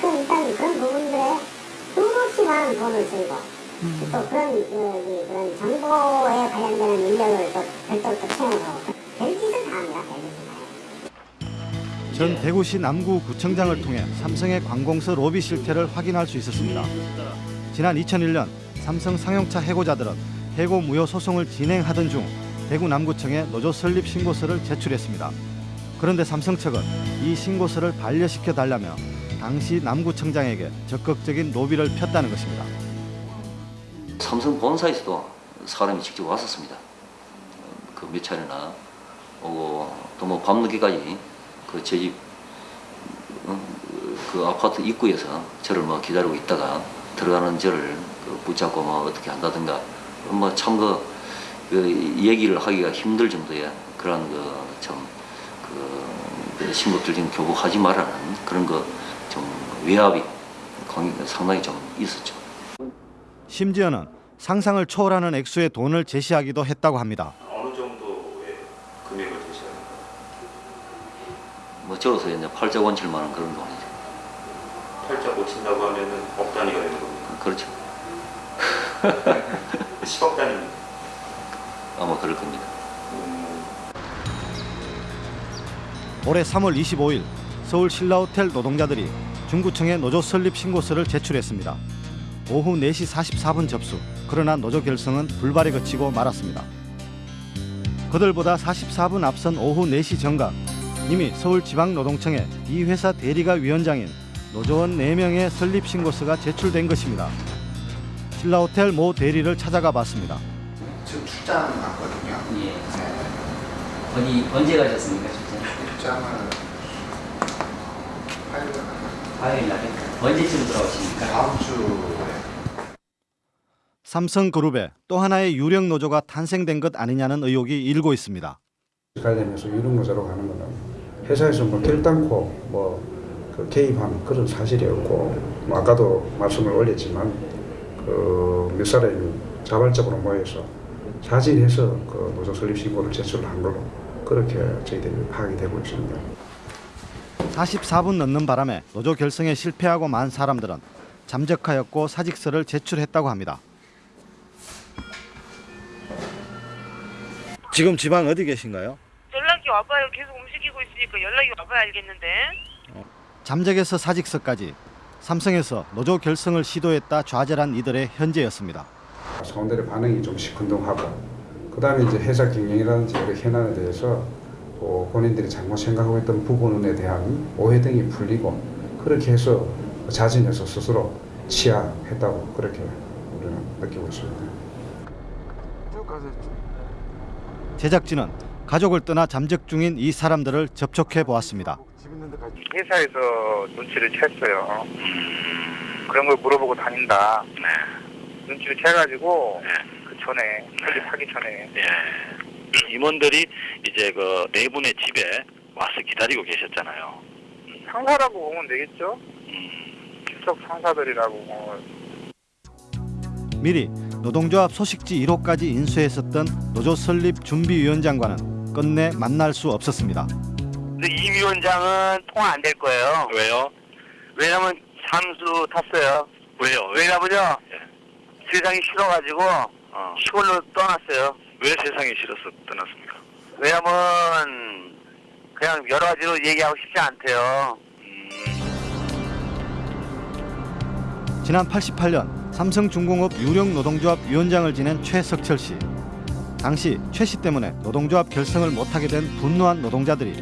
Speaker 19: 그 일단 그런 부분들에 수없이 많은 돈을 쓰고 또 그런 그, 그런 정보에 관련되는 인력을 또 별도로 또 채용하고 별짓을 다 합니다. 별짓을.
Speaker 13: 전 대구시 남구구청장을 통해 삼성의 관공서 로비 실태를 확인할 수 있었습니다. 지난 2001년 삼성 상용차 해고자들은 해고 무효 소송을 진행하던 중 대구 남구청에 노조 설립 신고서를 제출했습니다. 그런데 삼성 측은 이 신고서를 반려시켜 달라며 당시 남구청장에게 적극적인 로비를 폈다는 것입니다.
Speaker 27: 삼성 본사에서도 사람이 직접 왔었습니다. 그 몇 차례나 오고 또 뭐 밤늦게까지 그 제집 그 아파트 입구에서 저를 뭐 기다리고 있다가 들어가는 저를 그 붙잡고 뭐 어떻게 한다든가 뭐참그 얘기를 하기가 힘들 정도의 그런 그참 그그 신고들 좀 교복하지 말라는 그런 거 좀 외압이 상당히 좀 있었죠.
Speaker 13: 심지어는 상상을 초월하는 액수의 돈을 제시하기도 했다고 합니다.
Speaker 23: 어느 정도의 금액을 제시하는
Speaker 27: 뭐 적어서 이제 팔자 원칠만한 그런 돈이죠.
Speaker 23: 팔자 고친다고 하면은 억 단위가 되는 겁니까?
Speaker 27: 그렇죠.
Speaker 23: 10억 단위입니다.
Speaker 27: 아마 그럴 겁니다.
Speaker 13: 올해 3월 25일 서울 신라호텔 노동자들이 중구청에 노조 설립 신고서를 제출했습니다. 오후 4시 44분 접수. 그러나 노조 결성은 불발에 그치고 말았습니다. 그들보다 44분 앞선 오후 4시 정각 이미 서울지방노동청에 이 회사 대리가 위원장인 노조원 4명의 설립 신고서가 제출된 것입니다. 신라호텔 모 대리를 찾아가 봤습니다.
Speaker 28: 지금 출장 왔거든요.
Speaker 16: 예. 어디 언제 가셨습니까 출장?
Speaker 28: 출장을 화요일
Speaker 16: 화요일 날에 언제쯤 돌아오십니까?
Speaker 28: 다음 주에
Speaker 13: 삼성그룹에 또 하나의 유령 노조가 탄생된 것 아니냐는 의혹이 일고 있습니다.
Speaker 29: 관련해서 유령노조로 가는 거는 회사에서 뭐 결단코 뭐그 개입한 그런 사실이 없고 뭐 아까도 말씀을 올렸지만 그몇 사람이 자발적으로 모여서 사진해서 그 노조 설립 신고를 제출을 한 걸로 그렇게 저희들이 파악이 되고 있습니다.
Speaker 13: 44분 넘는 바람에 노조 결성에 실패하고 만 사람들은 잠적하였고 사직서를 제출했다고 합니다. 지금 지방 어디 계신가요?
Speaker 30: 연락이 와봐요. 계속 움직이고 있으니까 연락이 와봐야 알겠는데.
Speaker 13: 잠적에서 사직서까지 삼성에서 노조 결성을 시도했다 좌절한 이들의 현재였습니다.
Speaker 29: 사원들의 반응이 좀 시큰둥하고 그 다음에 이제 회사 경영이라든지 여러 현안에 대해서 또 본인들이 잘못 생각하고 있던 부분에 대한 오해 등이 풀리고 그렇게 해서 자진해서 스스로 취하했다고 그렇게 우리는 느끼고 있습니다.
Speaker 13: 제작진은 가족을 떠나 잠적 중인 이 사람들을 접촉해 보았습니다.
Speaker 24: 회사에서 눈치를 챘어요. 그런 걸 물어보고 다닌다. 눈치를 채가지고 그 전에 설립하기 전에
Speaker 31: 임원들이 이제 그 네 분의 집에 와서 기다리고 계셨잖아요.
Speaker 24: 상사라고 보면 되겠죠. 출석 상사들이라고 뭐
Speaker 13: 미리 노동조합 소식지 1호까지 인수했었던 노조 설립 준비위원장과는 끝내 만날 수 없었습니다.
Speaker 32: 근데 이 위원장은 통화 안 될 거예요.
Speaker 31: 왜요?
Speaker 32: 왜냐면 잠수 탔어요.
Speaker 31: 왜요?
Speaker 32: 왜냐면요. 세상이 싫어가지고 시골로 떠났어요.
Speaker 31: 왜 세상이 싫어서 떠났습니까?
Speaker 32: 왜냐면 그냥 여러 가지로 얘기하고 싶지 않대요.
Speaker 13: 지난 88년 삼성중공업 유령 노동조합 위원장을 지낸 최석철 씨. 당시 최 씨 때문에 노동조합 결성을 못하게 된 분노한 노동자들이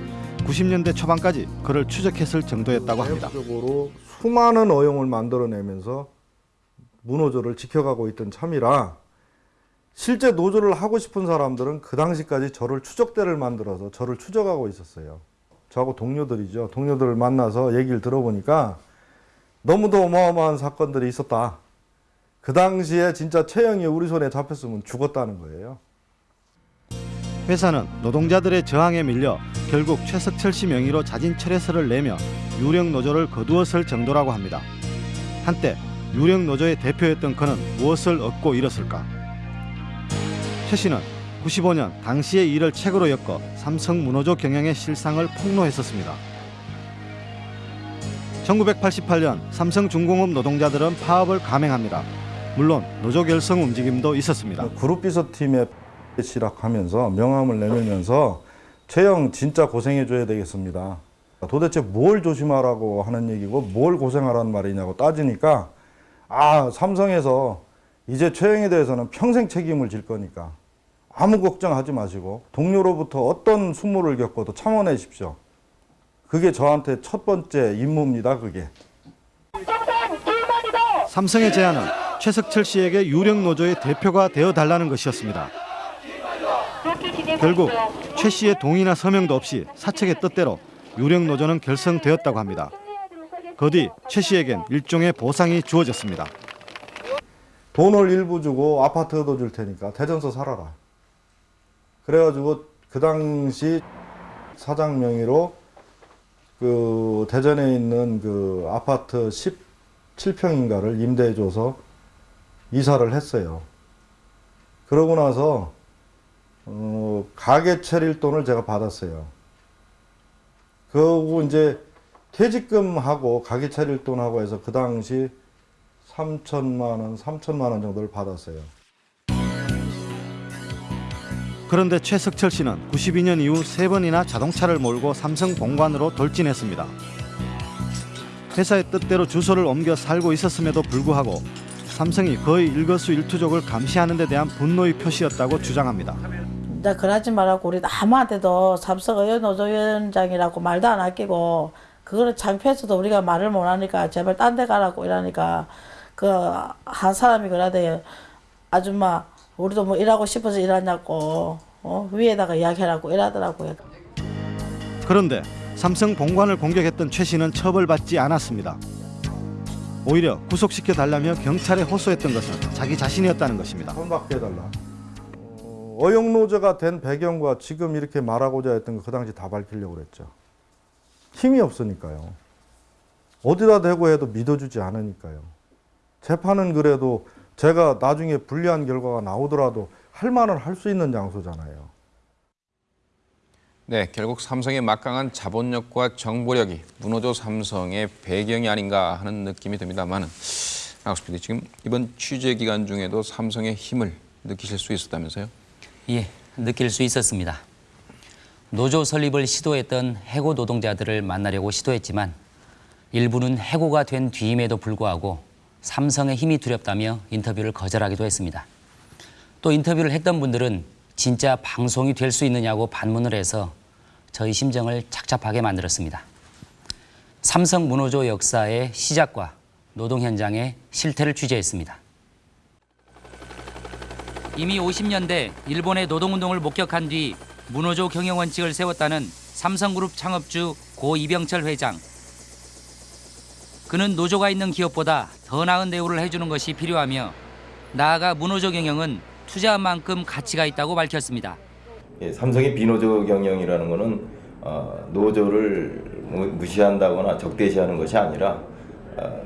Speaker 13: 90년대 초반까지 그를 추적했을 정도였다고 합니다.
Speaker 15: 적으로 수많은 어용을 만들어내면서 무노조를 지켜가고 있던 참이라 실제 노조를 하고 싶은 사람들은 그 당시까지 저를 추적대를 만들어서 저를 추적하고 있었어요. 저하고 동료들이죠. 동료들을 만나서 얘기를 들어보니까 너무도 어마어마한 사건들이 있었다. 그 당시에 진짜 최영이 우리 손에 잡혔으면 죽었다는 거예요.
Speaker 13: 회사는 노동자들의 저항에 밀려 결국 최석철 씨 명의로 자진 철회서를 내며 유령 노조를 거두었을 정도라고 합니다. 한때 유령 노조의 대표였던 그는 무엇을 얻고 잃었을까? 최 씨는 95년 당시의 일을 책으로 엮어 삼성 문호조 경영의 실상을 폭로했었습니다. 1988년 삼성중공업 노동자들은 파업을 감행합니다. 물론 노조 결성 움직임도 있었습니다.
Speaker 15: 그룹 비서팀에 시락하면서 명함을 내밀면서 최영 진짜 고생해줘야 되겠습니다. 도대체 뭘 조심하라고 하는 얘기고 뭘 고생하라는 말이냐고 따지니까 아 삼성에서 이제 최영에 대해서는 평생 책임을 질 거니까 아무 걱정하지 마시고 동료로부터 어떤 수모를 겪어도 참아내십시오. 그게 저한테 첫 번째 임무입니다. 그게.
Speaker 13: 삼성의 제안은 최석철 씨에게 유력 노조의 대표가 되어 달라는 것이었습니다. 결국 최 씨의 동의나 서명도 없이 사측의 뜻대로 유력 노조는 결성되었다고 합니다. 그뒤최 씨에겐 일종의 보상이 주어졌습니다.
Speaker 15: 돈을 일부 주고 아파트도 줄 테니까 대전서 살아라. 그래가지고 그 당시 사장 명의로 그 대전에 있는 그 아파트 17평인가를 임대해줘서 이사를 했어요. 그러고 나서 어, 가게 차릴 돈을 제가 받았어요. 그리고 이제 퇴직금하고 가게 차릴 돈하고 해서 그 당시 3천만 원, 3천만 원 정도를 받았어요.
Speaker 13: 그런데 최석철 씨는 92년 이후 세 번이나 자동차를 몰고 삼성 본관으로 돌진했습니다. 회사의 뜻대로 주소를 옮겨 살고 있었음에도 불구하고 삼성이 거의 일거수일투족을 감시하는 데 대한 분노의 표시였다고 주장합니다.
Speaker 33: 이제 그러지 말라고 우리 아무한테도 삼성 의원 노조위원장이라고 말도 안 아끼고 그거를 창피해서도 우리가 말을 못하니까 제발 딴 데 가라고 이러니까 그 한 사람이 그러대 아줌마 우리도 뭐 일하고 싶어서 일하냐고 어? 위에다가 이야기하라고 이러더라고요.
Speaker 13: 그런데 삼성 본관을 공격했던 최 씨는 처벌받지 않았습니다. 오히려 구속시켜 달라며 경찰에 호소했던 것은 자기 자신이었다는 것입니다.
Speaker 15: 손밖에 해달라. 어, 어용노조가 된 배경과 지금 이렇게 말하고자 했던 거그 당시 다 밝히려고 그랬죠. 힘이 없으니까요. 어디다 대고 해도 믿어주지 않으니까요. 재판은 그래도 제가 나중에 불리한 결과가 나오더라도 할 말은 할 수 있는 장소잖아요.
Speaker 34: 네, 결국 삼성의 막강한 자본력과 정보력이 문호조 삼성의 배경이 아닌가 하는 느낌이 듭니다만은 나우스 PD 지금 이번 취재 기간 중에도 삼성의 힘을 느끼실 수 있었다면서요?
Speaker 2: 예, 느낄 수 있었습니다. 노조 설립을 시도했던 해고 노동자들을 만나려고 시도했지만 일부는 해고가 된 뒤임에도 불구하고 삼성의 힘이 두렵다며 인터뷰를 거절하기도 했습니다. 또 인터뷰를 했던 분들은 진짜 방송이 될 수 있느냐고 반문을 해서 저희 심정을 착잡하게 만들었습니다. 삼성 문호조 역사의 시작과 노동 현장의 실태를 취재했습니다. 이미 50년대 일본의 노동운동을 목격한 뒤 문호조 경영 원칙을 세웠다는 삼성그룹 창업주 고 이병철 회장. 그는 노조가 있는 기업보다 더 나은 대우를 해주는 것이 필요하며 나아가 문호조 경영은 투자한 만큼 가치가 있다고 밝혔습니다.
Speaker 26: 예, 삼성의 비노조 경영이라는 것은 어, 노조를 무- 무시한다거나 적대시하는 것이 아니라 어,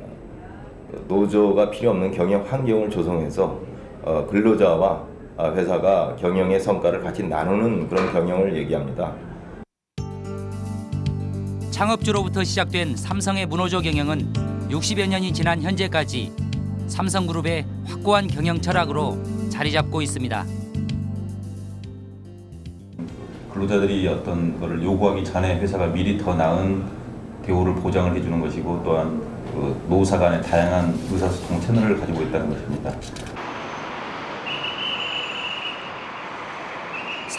Speaker 26: 노조가 필요 없는 경영 환경을 조성해서 어, 근로자와 아, 회사가 경영의 성과를 같이 나누는 그런 경영을 얘기합니다.
Speaker 2: 창업주로부터 시작된 삼성의 문호조 경영은 60여 년이 지난 현재까지 삼성그룹의 확고한 경영 철학으로 자리 잡고 있습니다.
Speaker 23: 근로자들이 어떤 거를 요구하기 전에 회사가 미리 더 나은 대우를 보장을 해주는 것이고 또한 그 노사 간의 다양한 의사소통 채널을 가지고 있다는 것입니다.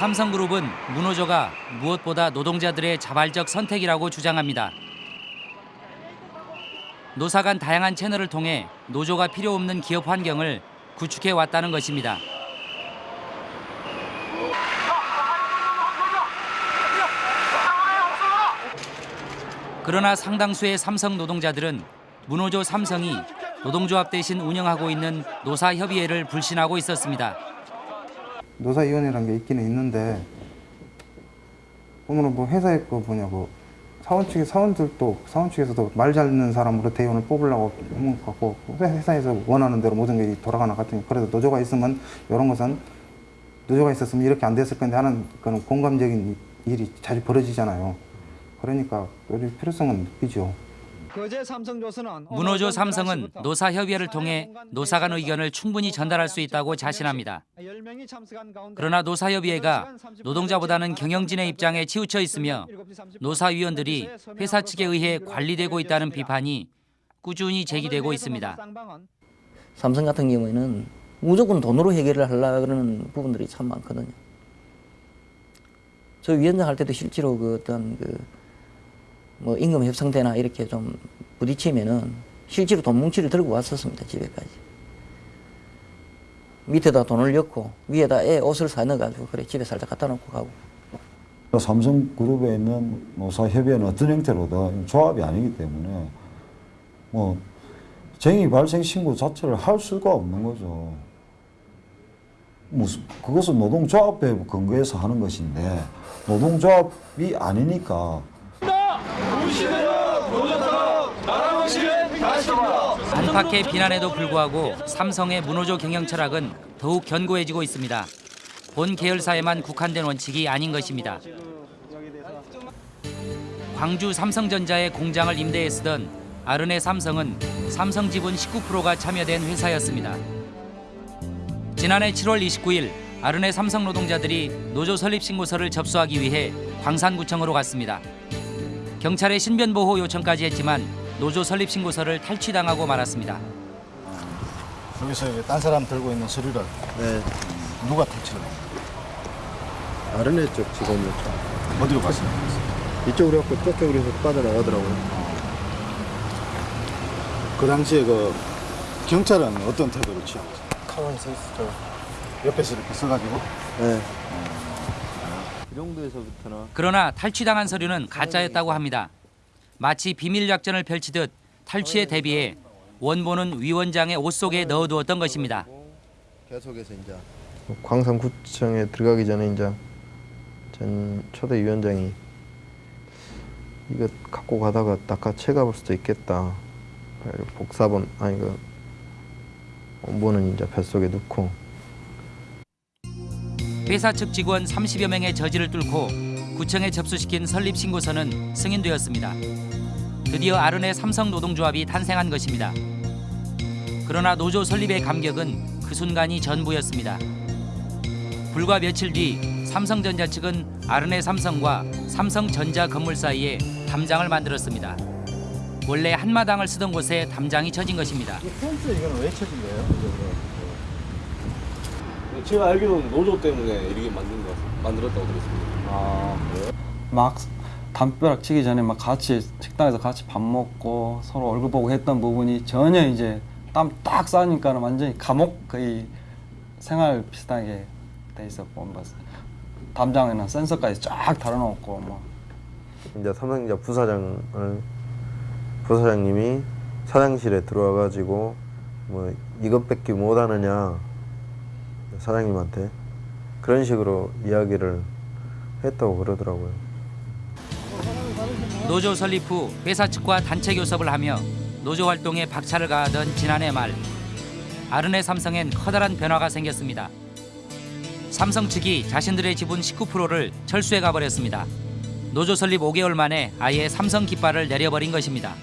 Speaker 2: 삼성그룹은 문호조가 무엇보다 노동자들의 자발적 선택이라고 주장합니다. 노사 간 다양한 채널을 통해 노조가 필요 없는 기업 환경을 구축해 왔다는 것입니다. 그러나 상당수의 삼성 노동자들은 문호조 삼성이 노동조합 대신 운영하고 있는 노사협의회를 불신하고 있었습니다.
Speaker 35: 노사위원회라는 게 있기는 있는데 오늘은 뭐 회사에 그 뭐냐고 사원 측에 사원들도 사원 측에서도 말잘 듣는 사람으로 대원을 뽑으려고 하는 것 같고 회사에서 원하는 대로 모든 게 돌아가는 것 같으니 그래도 노조가 있으면 이런 것은 노조가 있었으면 이렇게 안 됐을 건데 하는 그런 공감적인 일이 자주 벌어지잖아요. 그러니까 노조 필요성은 느끼죠.
Speaker 2: 문호조 삼성은 노사협의회를 통해 노사 간 의견을 충분히 전달할 수 있다고 자신합니다. 그러나 노사협의회가 노동자보다는 경영진의 입장에 치우쳐 있으며 노사위원들이 회사 측에 의해 관리되고 있다는 비판이 꾸준히 제기되고 있습니다.
Speaker 36: 삼성 같은 경우에는 무조건 돈으로 해결을 하려고 그러는 부분들이 참 많거든요. 저 위원장 할 때도 실제로 그 어떤 그 뭐 임금 협상대나 이렇게 좀 부딪히면은 실제로 돈 뭉치를 들고 왔었습니다 집에까지. 밑에다 돈을 넣고 위에다 애 옷을 사 넣어가지고 그래 집에 살짝 갖다 놓고 가고.
Speaker 20: 삼성그룹에 있는 노사협의회는 어떤 형태로든 조합이 아니기 때문에 뭐 쟁의 발생 신고 자체를 할 수가 없는 거죠. 무슨 그것은 노동조합에 근거해서 하는 것인데 노동조합이 아니니까
Speaker 2: 안팎의 비난에도 불구하고 삼성의 문호조 경영 철학은 더욱 견고해지고 있습니다. 본 계열사에만 국한된 원칙이 아닌 것입니다. 광주 삼성전자의 공장을 임대해 쓰던 아르네 삼성은 삼성 지분 19%가 참여된 회사였습니다. 지난해 7월 29일 아르네 삼성 노동자들이 노조 설립 신고서를 접수하기 위해 광산구청으로 갔습니다. 경찰의 신변 보호 요청까지 했지만 노조 설립 신고서를 탈취당하고 말았습니다.
Speaker 17: 여기서 이제 딴 사람 들고 있는 서류를
Speaker 37: 네.
Speaker 17: 누가 탈취를 했어요?
Speaker 37: 아르네 쪽 직원이었죠.
Speaker 17: 어디로 갔어요?
Speaker 37: 이쪽으로 했고 저쪽으로 해서 빠져나가더라고요.
Speaker 17: 그 당시에 그 경찰은 어떤 태도를 취하고 있어요?
Speaker 37: 가만히 서 있었죠.
Speaker 17: 옆에서 이렇게 써가지고
Speaker 37: 네. 이 정도에서부터는
Speaker 2: 그러나 탈취당한 서류는 가짜였다고 합니다. 마치 비밀 작전을 펼치듯 탈취에 대비해 원본은 위원장의 옷 속에 넣어두었던 것입니다.
Speaker 37: 계속해서 이제 광산구청에 들어가기 전에 이제 전 초대 위원장이 이거 갖고 가다가 낚아 채가 볼 수도 있겠다. 복사본 아니 그 원본은 이제 뱃속에 넣고
Speaker 2: 회사 측 직원 30여 명의 저지를 뚫고 구청에 접수시킨 설립 신고서는 승인되었습니다. 드디어 아르네 삼성 노동조합이 탄생한 것입니다. 그러나 노조 설립의 감격은 그 순간이 전부였습니다. 불과 며칠 뒤 삼성전자 측은 아르네 삼성과 삼성전자 건물 사이에 담장을 만들었습니다. 원래 한마당을 쓰던 곳에 담장이 쳐진 것입니다.
Speaker 17: 펜스 이거는 왜 쳐진 거예요?
Speaker 38: 제가 알기로는 노조 때문에 이렇게 만든 거 만들었다고 들었습니다.
Speaker 39: 아 그래요? 막 담벼락 치기 전에 막 같이 식당에서 같이 밥 먹고 서로 얼굴 보고 했던 부분이 전혀 이제 땀 딱 싸니까 완전히 감옥 거의 생활 비슷하게 돼 있었고 뭐 담장에는 센서까지 쫙 달아놓고 뭐
Speaker 37: 이제 삼성전자 부사장을 부사장님이 사장실에 들어와 가지고 뭐 이것밖에 못 하느냐 사장님한테 그런 식으로 이야기를 했다고 그러더라고요.
Speaker 2: 노조 설립 후 회사 측과 단체 교섭을 하며 노조 활동에 박차를 가하던 지난해 말 아르네 삼성엔 커다란 변화가 생겼습니다. 삼성 측이 자신들의 지분 19%를 철수해 가버렸습니다. 노조 설립 5개월 만에 아예 삼성 깃발을 내려버린 것입니다.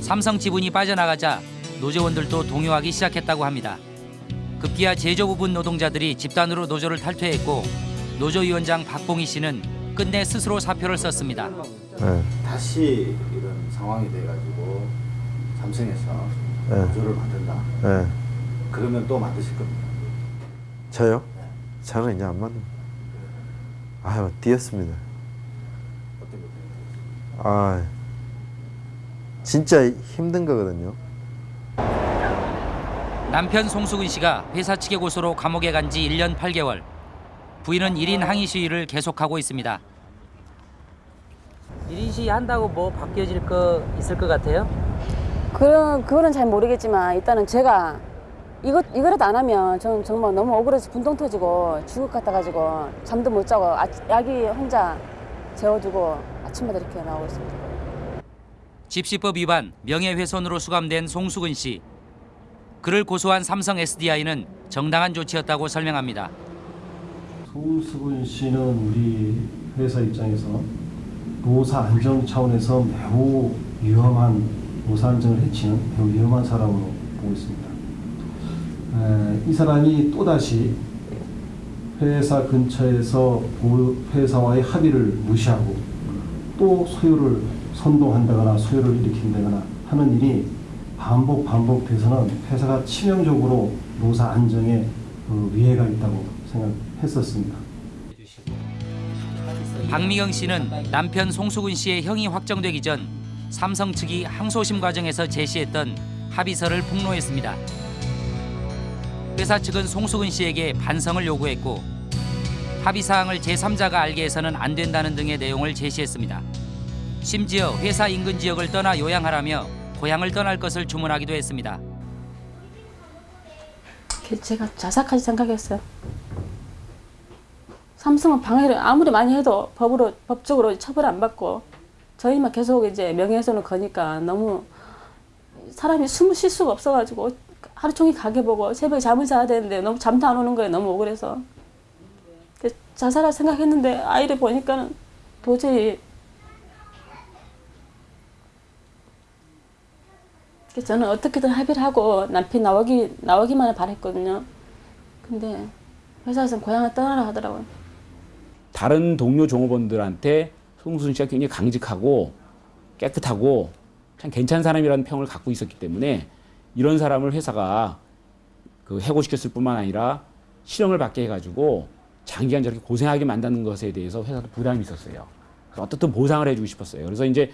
Speaker 2: 삼성 지분이 빠져나가자 노조원들도 동요하기 시작했다고 합니다. 급기야 제조 부분 노동자들이 집단으로 노조를 탈퇴했고 노조위원장 박봉희 씨는 끝내 스스로 사표를 썼습니다.
Speaker 37: 네.
Speaker 17: 다시 이런 상황이 돼가지고 삼성에서
Speaker 37: 네.
Speaker 17: 노조를 만든다.
Speaker 37: 네.
Speaker 17: 그러면 또 만드실 겁니다.
Speaker 37: 저요? 저는 이제 안 만든. 아유 뛰었습니다. 아 진짜 힘든 거거든요.
Speaker 2: 남편 송수근 씨가 회사 측의 고소로 감옥에 간 지 1년 8개월. 부인은 1인 항의 시위를 계속하고 있습니다. 1인 시위 한다고 뭐 바뀌어질 거 있을 것 같아요?
Speaker 4: 그런 그거는 잘 모르겠지만 일단은 제가 이거 이거라도 안 하면 저는 정말 너무 억울해서 분통 터지고 죽을 것 같아 가지고 잠도 못 자고 아, 약이 혼자 재워두고 아침마다 이렇게 나오고 있습니다.
Speaker 2: 집시법 위반, 명예훼손으로 수감된 송수근 씨. 그를 고소한 삼성 SDI는 정당한 조치였다고 설명합니다.
Speaker 40: 송수근 씨는 우리 회사 입장에서 노사 안정 차원에서 매우 위험한 노사 안정을 해치는 매우 위험한 사람으로 보고 있습니다. 에, 이 사람이 또다시 회사 근처에서 보- 회사와의 합의를 무시하고 또 소유를 선동한다거나 소유를 일으킨다거나 하는 일이 반복 반복돼서는 회사가 치명적으로 노사 안정에 그 위해가 있다고 생각했었습니다.
Speaker 2: 박미경 씨는 남편 송수근 씨의 형이 확정되기 전 삼성 측이 항소심 과정에서 제시했던 합의서를 폭로했습니다. 회사 측은 송수근 씨에게 반성을 요구했고 합의 사항을 제3자가 알게 해서는 안 된다는 등의 내용을 제시했습니다. 심지어 회사 인근 지역을 떠나 요양하라며 고향을 떠날 것을 주문하기도 했습니다.
Speaker 41: 그 제가 자살까지 생각했어요. 삼성은 방해를 아무리 많이 해도 법으로 법적으로 처벌 안 받고 저희만 계속 이제 명예훼손을 거니까 너무 사람이 숨을 쉴 수가 없어가지고 하루 종일 가게 보고 새벽에 잠을 자야 되는데 너무 잠도 안 오는 거예요. 너무 억울해서 그 자살할 생각했는데 아이를 보니까는 도저히 그래서 저는 어떻게든 합의를 하고 남편 나오기 나오기만을 바랬거든요. 근데 회사에서는 고향을 떠나라 하더라고요.
Speaker 42: 다른 동료 종업원들한테 송순 씨가 굉장히 강직하고 깨끗하고 참 괜찮은 사람이라는 평을 갖고 있었기 때문에 이런 사람을 회사가 그 해고시켰을 뿐만 아니라 실형을 받게 해가지고 장기간 저렇게 고생하게 만드는 것에 대해서 회사도 부담이 있었어요. 어떻든 보상을 해주고 싶었어요. 그래서 이제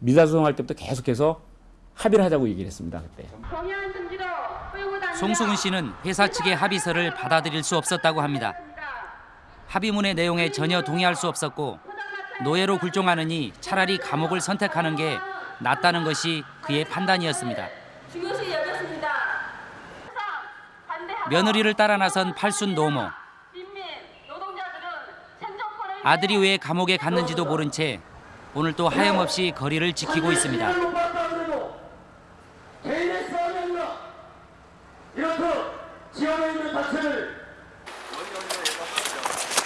Speaker 42: 미사소송할 때부터 계속해서 합의를 하자고 얘기를 했습니다. 그때.
Speaker 2: 송수근 씨는 회사 측의 합의서를 받아들일 수 없었다고 합니다. 합의문의 내용에 전혀 동의할 수 없었고 노예로 굴종하느니 차라리 감옥을 선택하는 게 낫다는 것이 그의 판단이었습니다. 며느리를 따라 나선 팔순 노모. 아들이 왜 감옥에 갔는지도 모른 채 오늘 또 하염없이 거리를 지키고 있습니다.
Speaker 43: 개인의 싸움이 아니라 이렇게 지원에 있는 단체를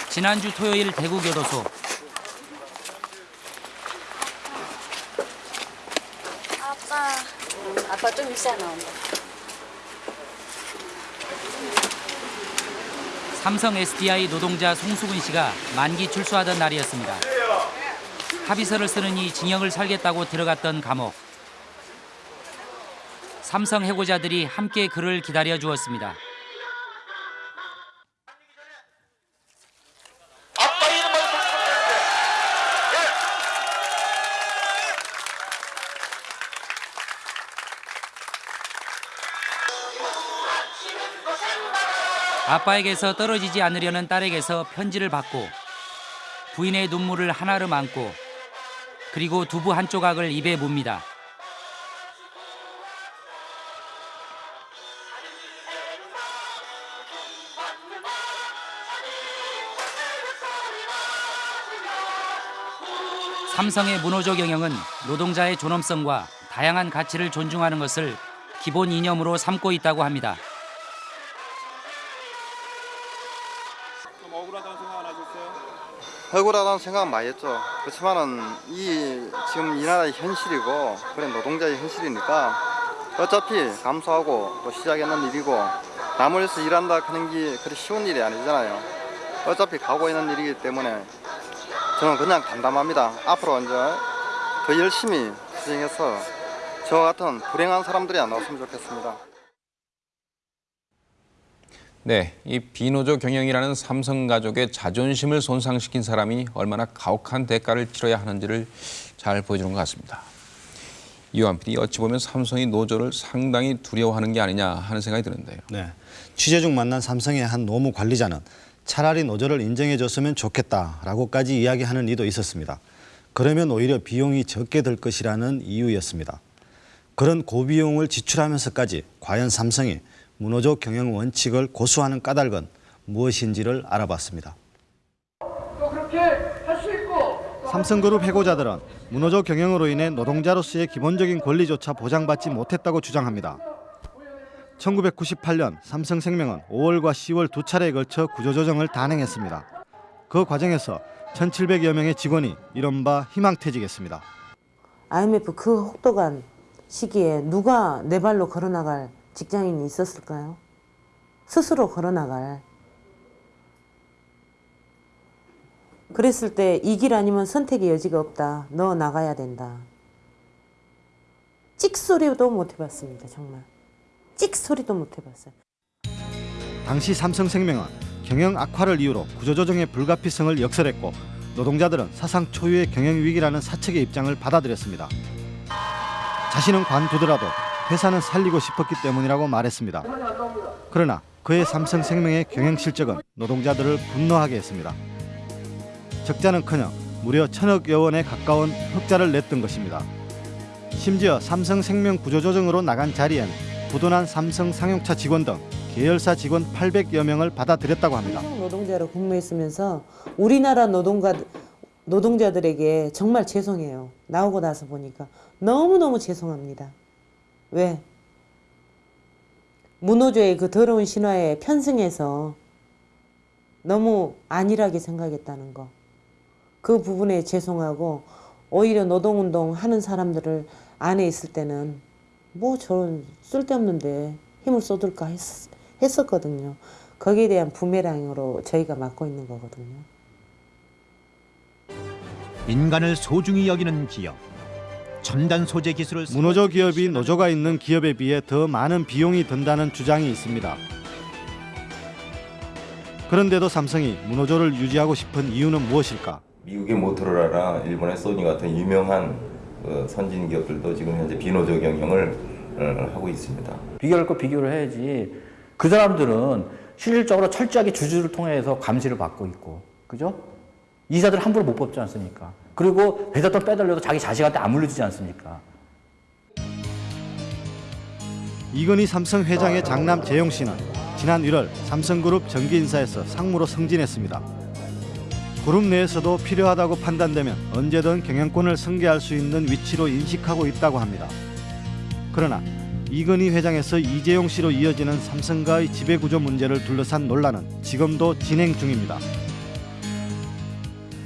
Speaker 2: 지난주 토요일 대구교도소
Speaker 41: 아빠 아빠 좀 일찍 나온다.
Speaker 2: 삼성 SDI 노동자 송수근 씨가 만기 출소하던 날이었습니다. 합의서를 쓰느니 징역을 살겠다고 들어갔던 감옥. 삼성 해고자들이 함께 그를 기다려 주었습니다. 아빠에게서 떨어지지 않으려는 딸에게서 편지를 받고 부인의 눈물을 하나로 안고 그리고 두부 한 조각을 입에 묻니다. 삼성의 문호조 경영은 노동자의 존엄성과 다양한 가치를 존중하는 것을 기본 이념으로 삼고 있다고 합니다.
Speaker 44: 억울하다는 생각은 많이 했죠. 그렇지만은 이 지금 이 나라의 현실이고 그런 노동자의 현실이니까 어차피 감수하고 또 시작했는 일이고 남을 위해서 일한다 하는 게 그리 쉬운 일이 아니잖아요. 어차피 가고 있는 일이기 때문에 저는 그냥 담담합니다. 앞으로 이제 더 열심히 수행해서 저 같은 불행한 사람들이 안 나왔으면 좋겠습니다.
Speaker 34: 네, 이 비노조 경영이라는 삼성 가족의 자존심을 손상시킨 사람이 얼마나 가혹한 대가를 치러야 하는지를 잘 보여주는 것 같습니다. 이완 PD, 어찌 보면 삼성이 노조를 상당히 두려워하는 게 아니냐 하는 생각이 드는데요.
Speaker 13: 네. 취재 중 만난 삼성의 한 노무 관리자는 차라리 노조를 인정해 줬으면 좋겠다라고까지 이야기하는 이도 있었습니다. 그러면 오히려 비용이 적게 들 것이라는 이유였습니다. 그런 고비용을 지출하면서까지 과연 삼성이 문호조 경영 원칙을 고수하는 까닭은 무엇인지를 알아봤습니다. 삼성그룹 해고자들은 문호조 경영으로 인해 노동자로서의 기본적인 권리조차 보장받지 못했다고 주장합니다. 1998년 삼성생명은 5월과 10월 두 차례에 걸쳐 구조조정을 단행했습니다. 그 과정에서 1,700여 명의 직원이 이른바 희망퇴직했습니다.
Speaker 45: IMF 그 혹독한 시기에 누가 내 발로 걸어나갈 직장인이 있었을까요? 스스로 걸어나갈. 그랬을 때 이 길 아니면 선택의 여지가 없다. 너 나가야 된다. 찍소리도 못 해봤습니다. 정말. 찍 소리도 못 해봤어요.
Speaker 13: 당시 삼성생명은 경영 악화를 이유로 구조조정의 불가피성을 역설했고 노동자들은 사상 초유의 경영 위기라는 사측의 입장을 받아들였습니다. 자신은 관두더라도 회사는 살리고 싶었기 때문이라고 말했습니다. 그러나 그의 삼성생명의 경영 실적은 노동자들을 분노하게 했습니다. 적자는커녕 무려 천억여 원에 가까운 흑자를 냈던 것입니다. 심지어 삼성생명 구조조정으로 나간 자리엔 부도난 삼성 상용차 직원 등 계열사 직원 800여 명을 받아들였다고 합니다.
Speaker 45: 노동자로 근무했으면서 우리나라 노동가, 노동자들에게 정말 죄송해요. 나오고 나서 보니까 너무너무 죄송합니다. 왜? 문호조의 그 더러운 신화에 편승해서 너무 안일하게 생각했다는 거. 그 부분에 죄송하고 오히려 노동운동 하는 사람들을 안에 있을 때는 뭐 저런 쓸데없는데 힘을 쏟을까 했, 했었거든요. 거기에 대한 부메랑으로 저희가 맡고 있는 거거든요.
Speaker 46: 인간을 소중히 여기는 기업. 첨단 소재 기술을
Speaker 13: 문호조 기업이 노조가 있는 기업에 비해 더 많은 비용이 든다는 주장이 있습니다. 그런데도 삼성이 문호조를 유지하고 싶은 이유는 무엇일까?
Speaker 26: 미국의 모토로라나 일본의 소니 같은 유명한 어, 선진 기업들도 지금 현재 비노조 경영을 어, 하고 있습니다.
Speaker 36: 비교할 거 비교를 해야지. 그 사람들은 실질적으로 철저하게 주주를 통해서 감시를 받고 있고, 그죠? 이사들 함부로 못 뽑지 않습니까? 그리고 회사 돈 빼달려도 자기 자식한테 안 물려주지 않습니까?
Speaker 13: 이건희 삼성 회장의 장남 재용 씨는 지난 1월 삼성그룹 정기 인사에서 상무로 승진했습니다. 그룹 내에서도 필요하다고 판단되면 언제든 경영권을 승계할 수 있는 위치로 인식하고 있다고 합니다. 그러나 이건희 회장에서 이재용 씨로 이어지는 삼성과의 지배구조 문제를 둘러싼 논란은 지금도 진행 중입니다.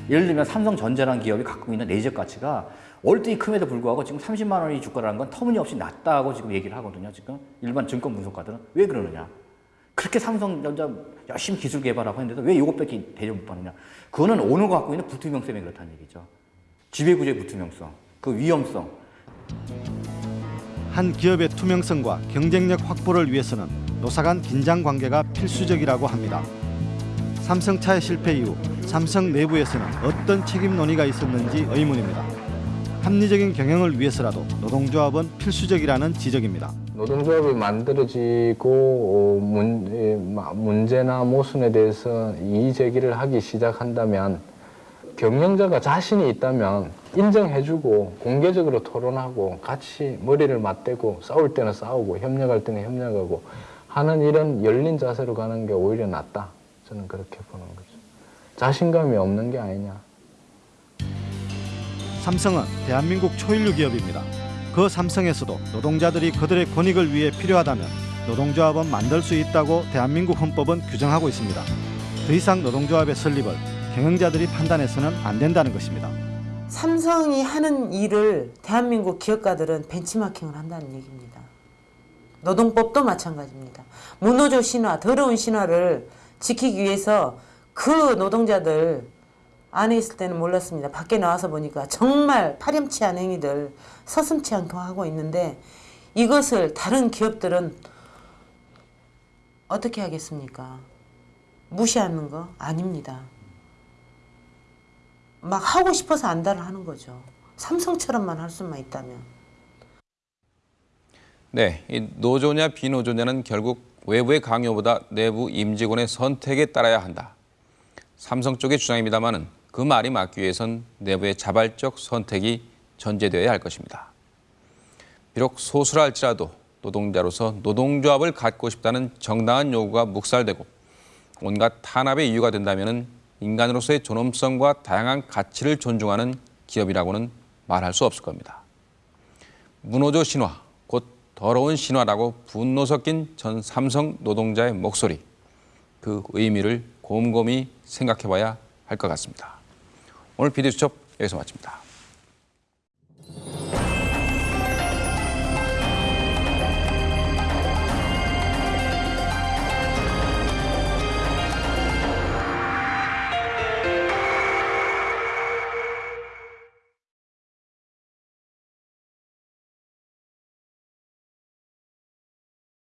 Speaker 36: 예를 들면 삼성전자라는 기업이 갖고 있는 내적 가치가 월등히 큼에도 불구하고 지금 30만 원이 주가라는 건 터무니없이 낮다고 지금 얘기를 하거든요. 지금 일반 증권 분석가들은 왜 그러느냐? 그렇게 삼성전자 열심히 기술 개발하고 했는데도 왜 이것밖에 대접 못 받느냐? 그거는 오너가 갖고 있는 불투명성이 그렇다는 얘기죠. 지배구조의 불투명성, 그 위험성.
Speaker 13: 한 기업의 투명성과 경쟁력 확보를 위해서는 노사 간 긴장 관계가 필수적이라고 합니다. 삼성차의 실패 이후 삼성 내부에서는 어떤 책임 논의가 있었는지 의문입니다. 합리적인 경영을 위해서라도 노동조합은 필수적이라는 지적입니다.
Speaker 47: 노동조합이 만들어지고 어, 문, 예, 마- 문제나 모순에 대해서 이의 제기를 하기 시작한다면 경영자가 자신이 있다면 인정해주고 공개적으로 토론하고 같이 머리를 맞대고 싸울 때는 싸우고 협력할 때는 협력하고 하는 이런 열린 자세로 가는 게 오히려 낫다. 저는 그렇게 보는 거죠. 자신감이 없는 게 아니냐.
Speaker 13: 삼성은 대한민국 초일류 기업입니다. 그 삼성에서도 노동자들이 그들의 권익을 위해 필요하다면 노동조합은 만들 수 있다고 대한민국 헌법은 규정하고 있습니다. 더 이상 노동조합의 설립을 경영자들이 판단해서는 안 된다는 것입니다.
Speaker 45: 삼성이 하는 일을 대한민국 기업가들은 벤치마킹을 한다는 얘기입니다. 노동법도 마찬가지입니다. 문호조 신화, 더러운 신화를 지키기 위해서 그 노동자들 안에 있을 때는 몰랐습니다. 밖에 나와서 보니까 정말 파렴치한 행위들 서슴치 않게 하고 있는데 이것을 다른 기업들은 어떻게 하겠습니까? 무시하는 거 아닙니다. 막 하고 싶어서 안달을 하는 거죠. 삼성처럼만 할 수만 있다면.
Speaker 34: 네, 이 노조냐 비노조냐는 결국 외부의 강요보다 내부 임직원의 선택에 따라야 한다. 삼성 쪽의 주장입니다마는 그 말이 맞기 위해선 내부의 자발적 선택이 전제되어야 할 것입니다. 비록 소수랄지라도 노동자로서 노동조합을 갖고 싶다는 정당한 요구가 묵살되고 온갖 탄압의 이유가 된다면 인간으로서의 존엄성과 다양한 가치를 존중하는 기업이라고는 말할 수 없을 겁니다. 문호조 신화, 곧 더러운 신화라고 분노 섞인 전 삼성 노동자의 목소리, 그 의미를 곰곰이 생각해 봐야 할 것 같습니다. 오늘 비디수첩 여기서 마칩니다.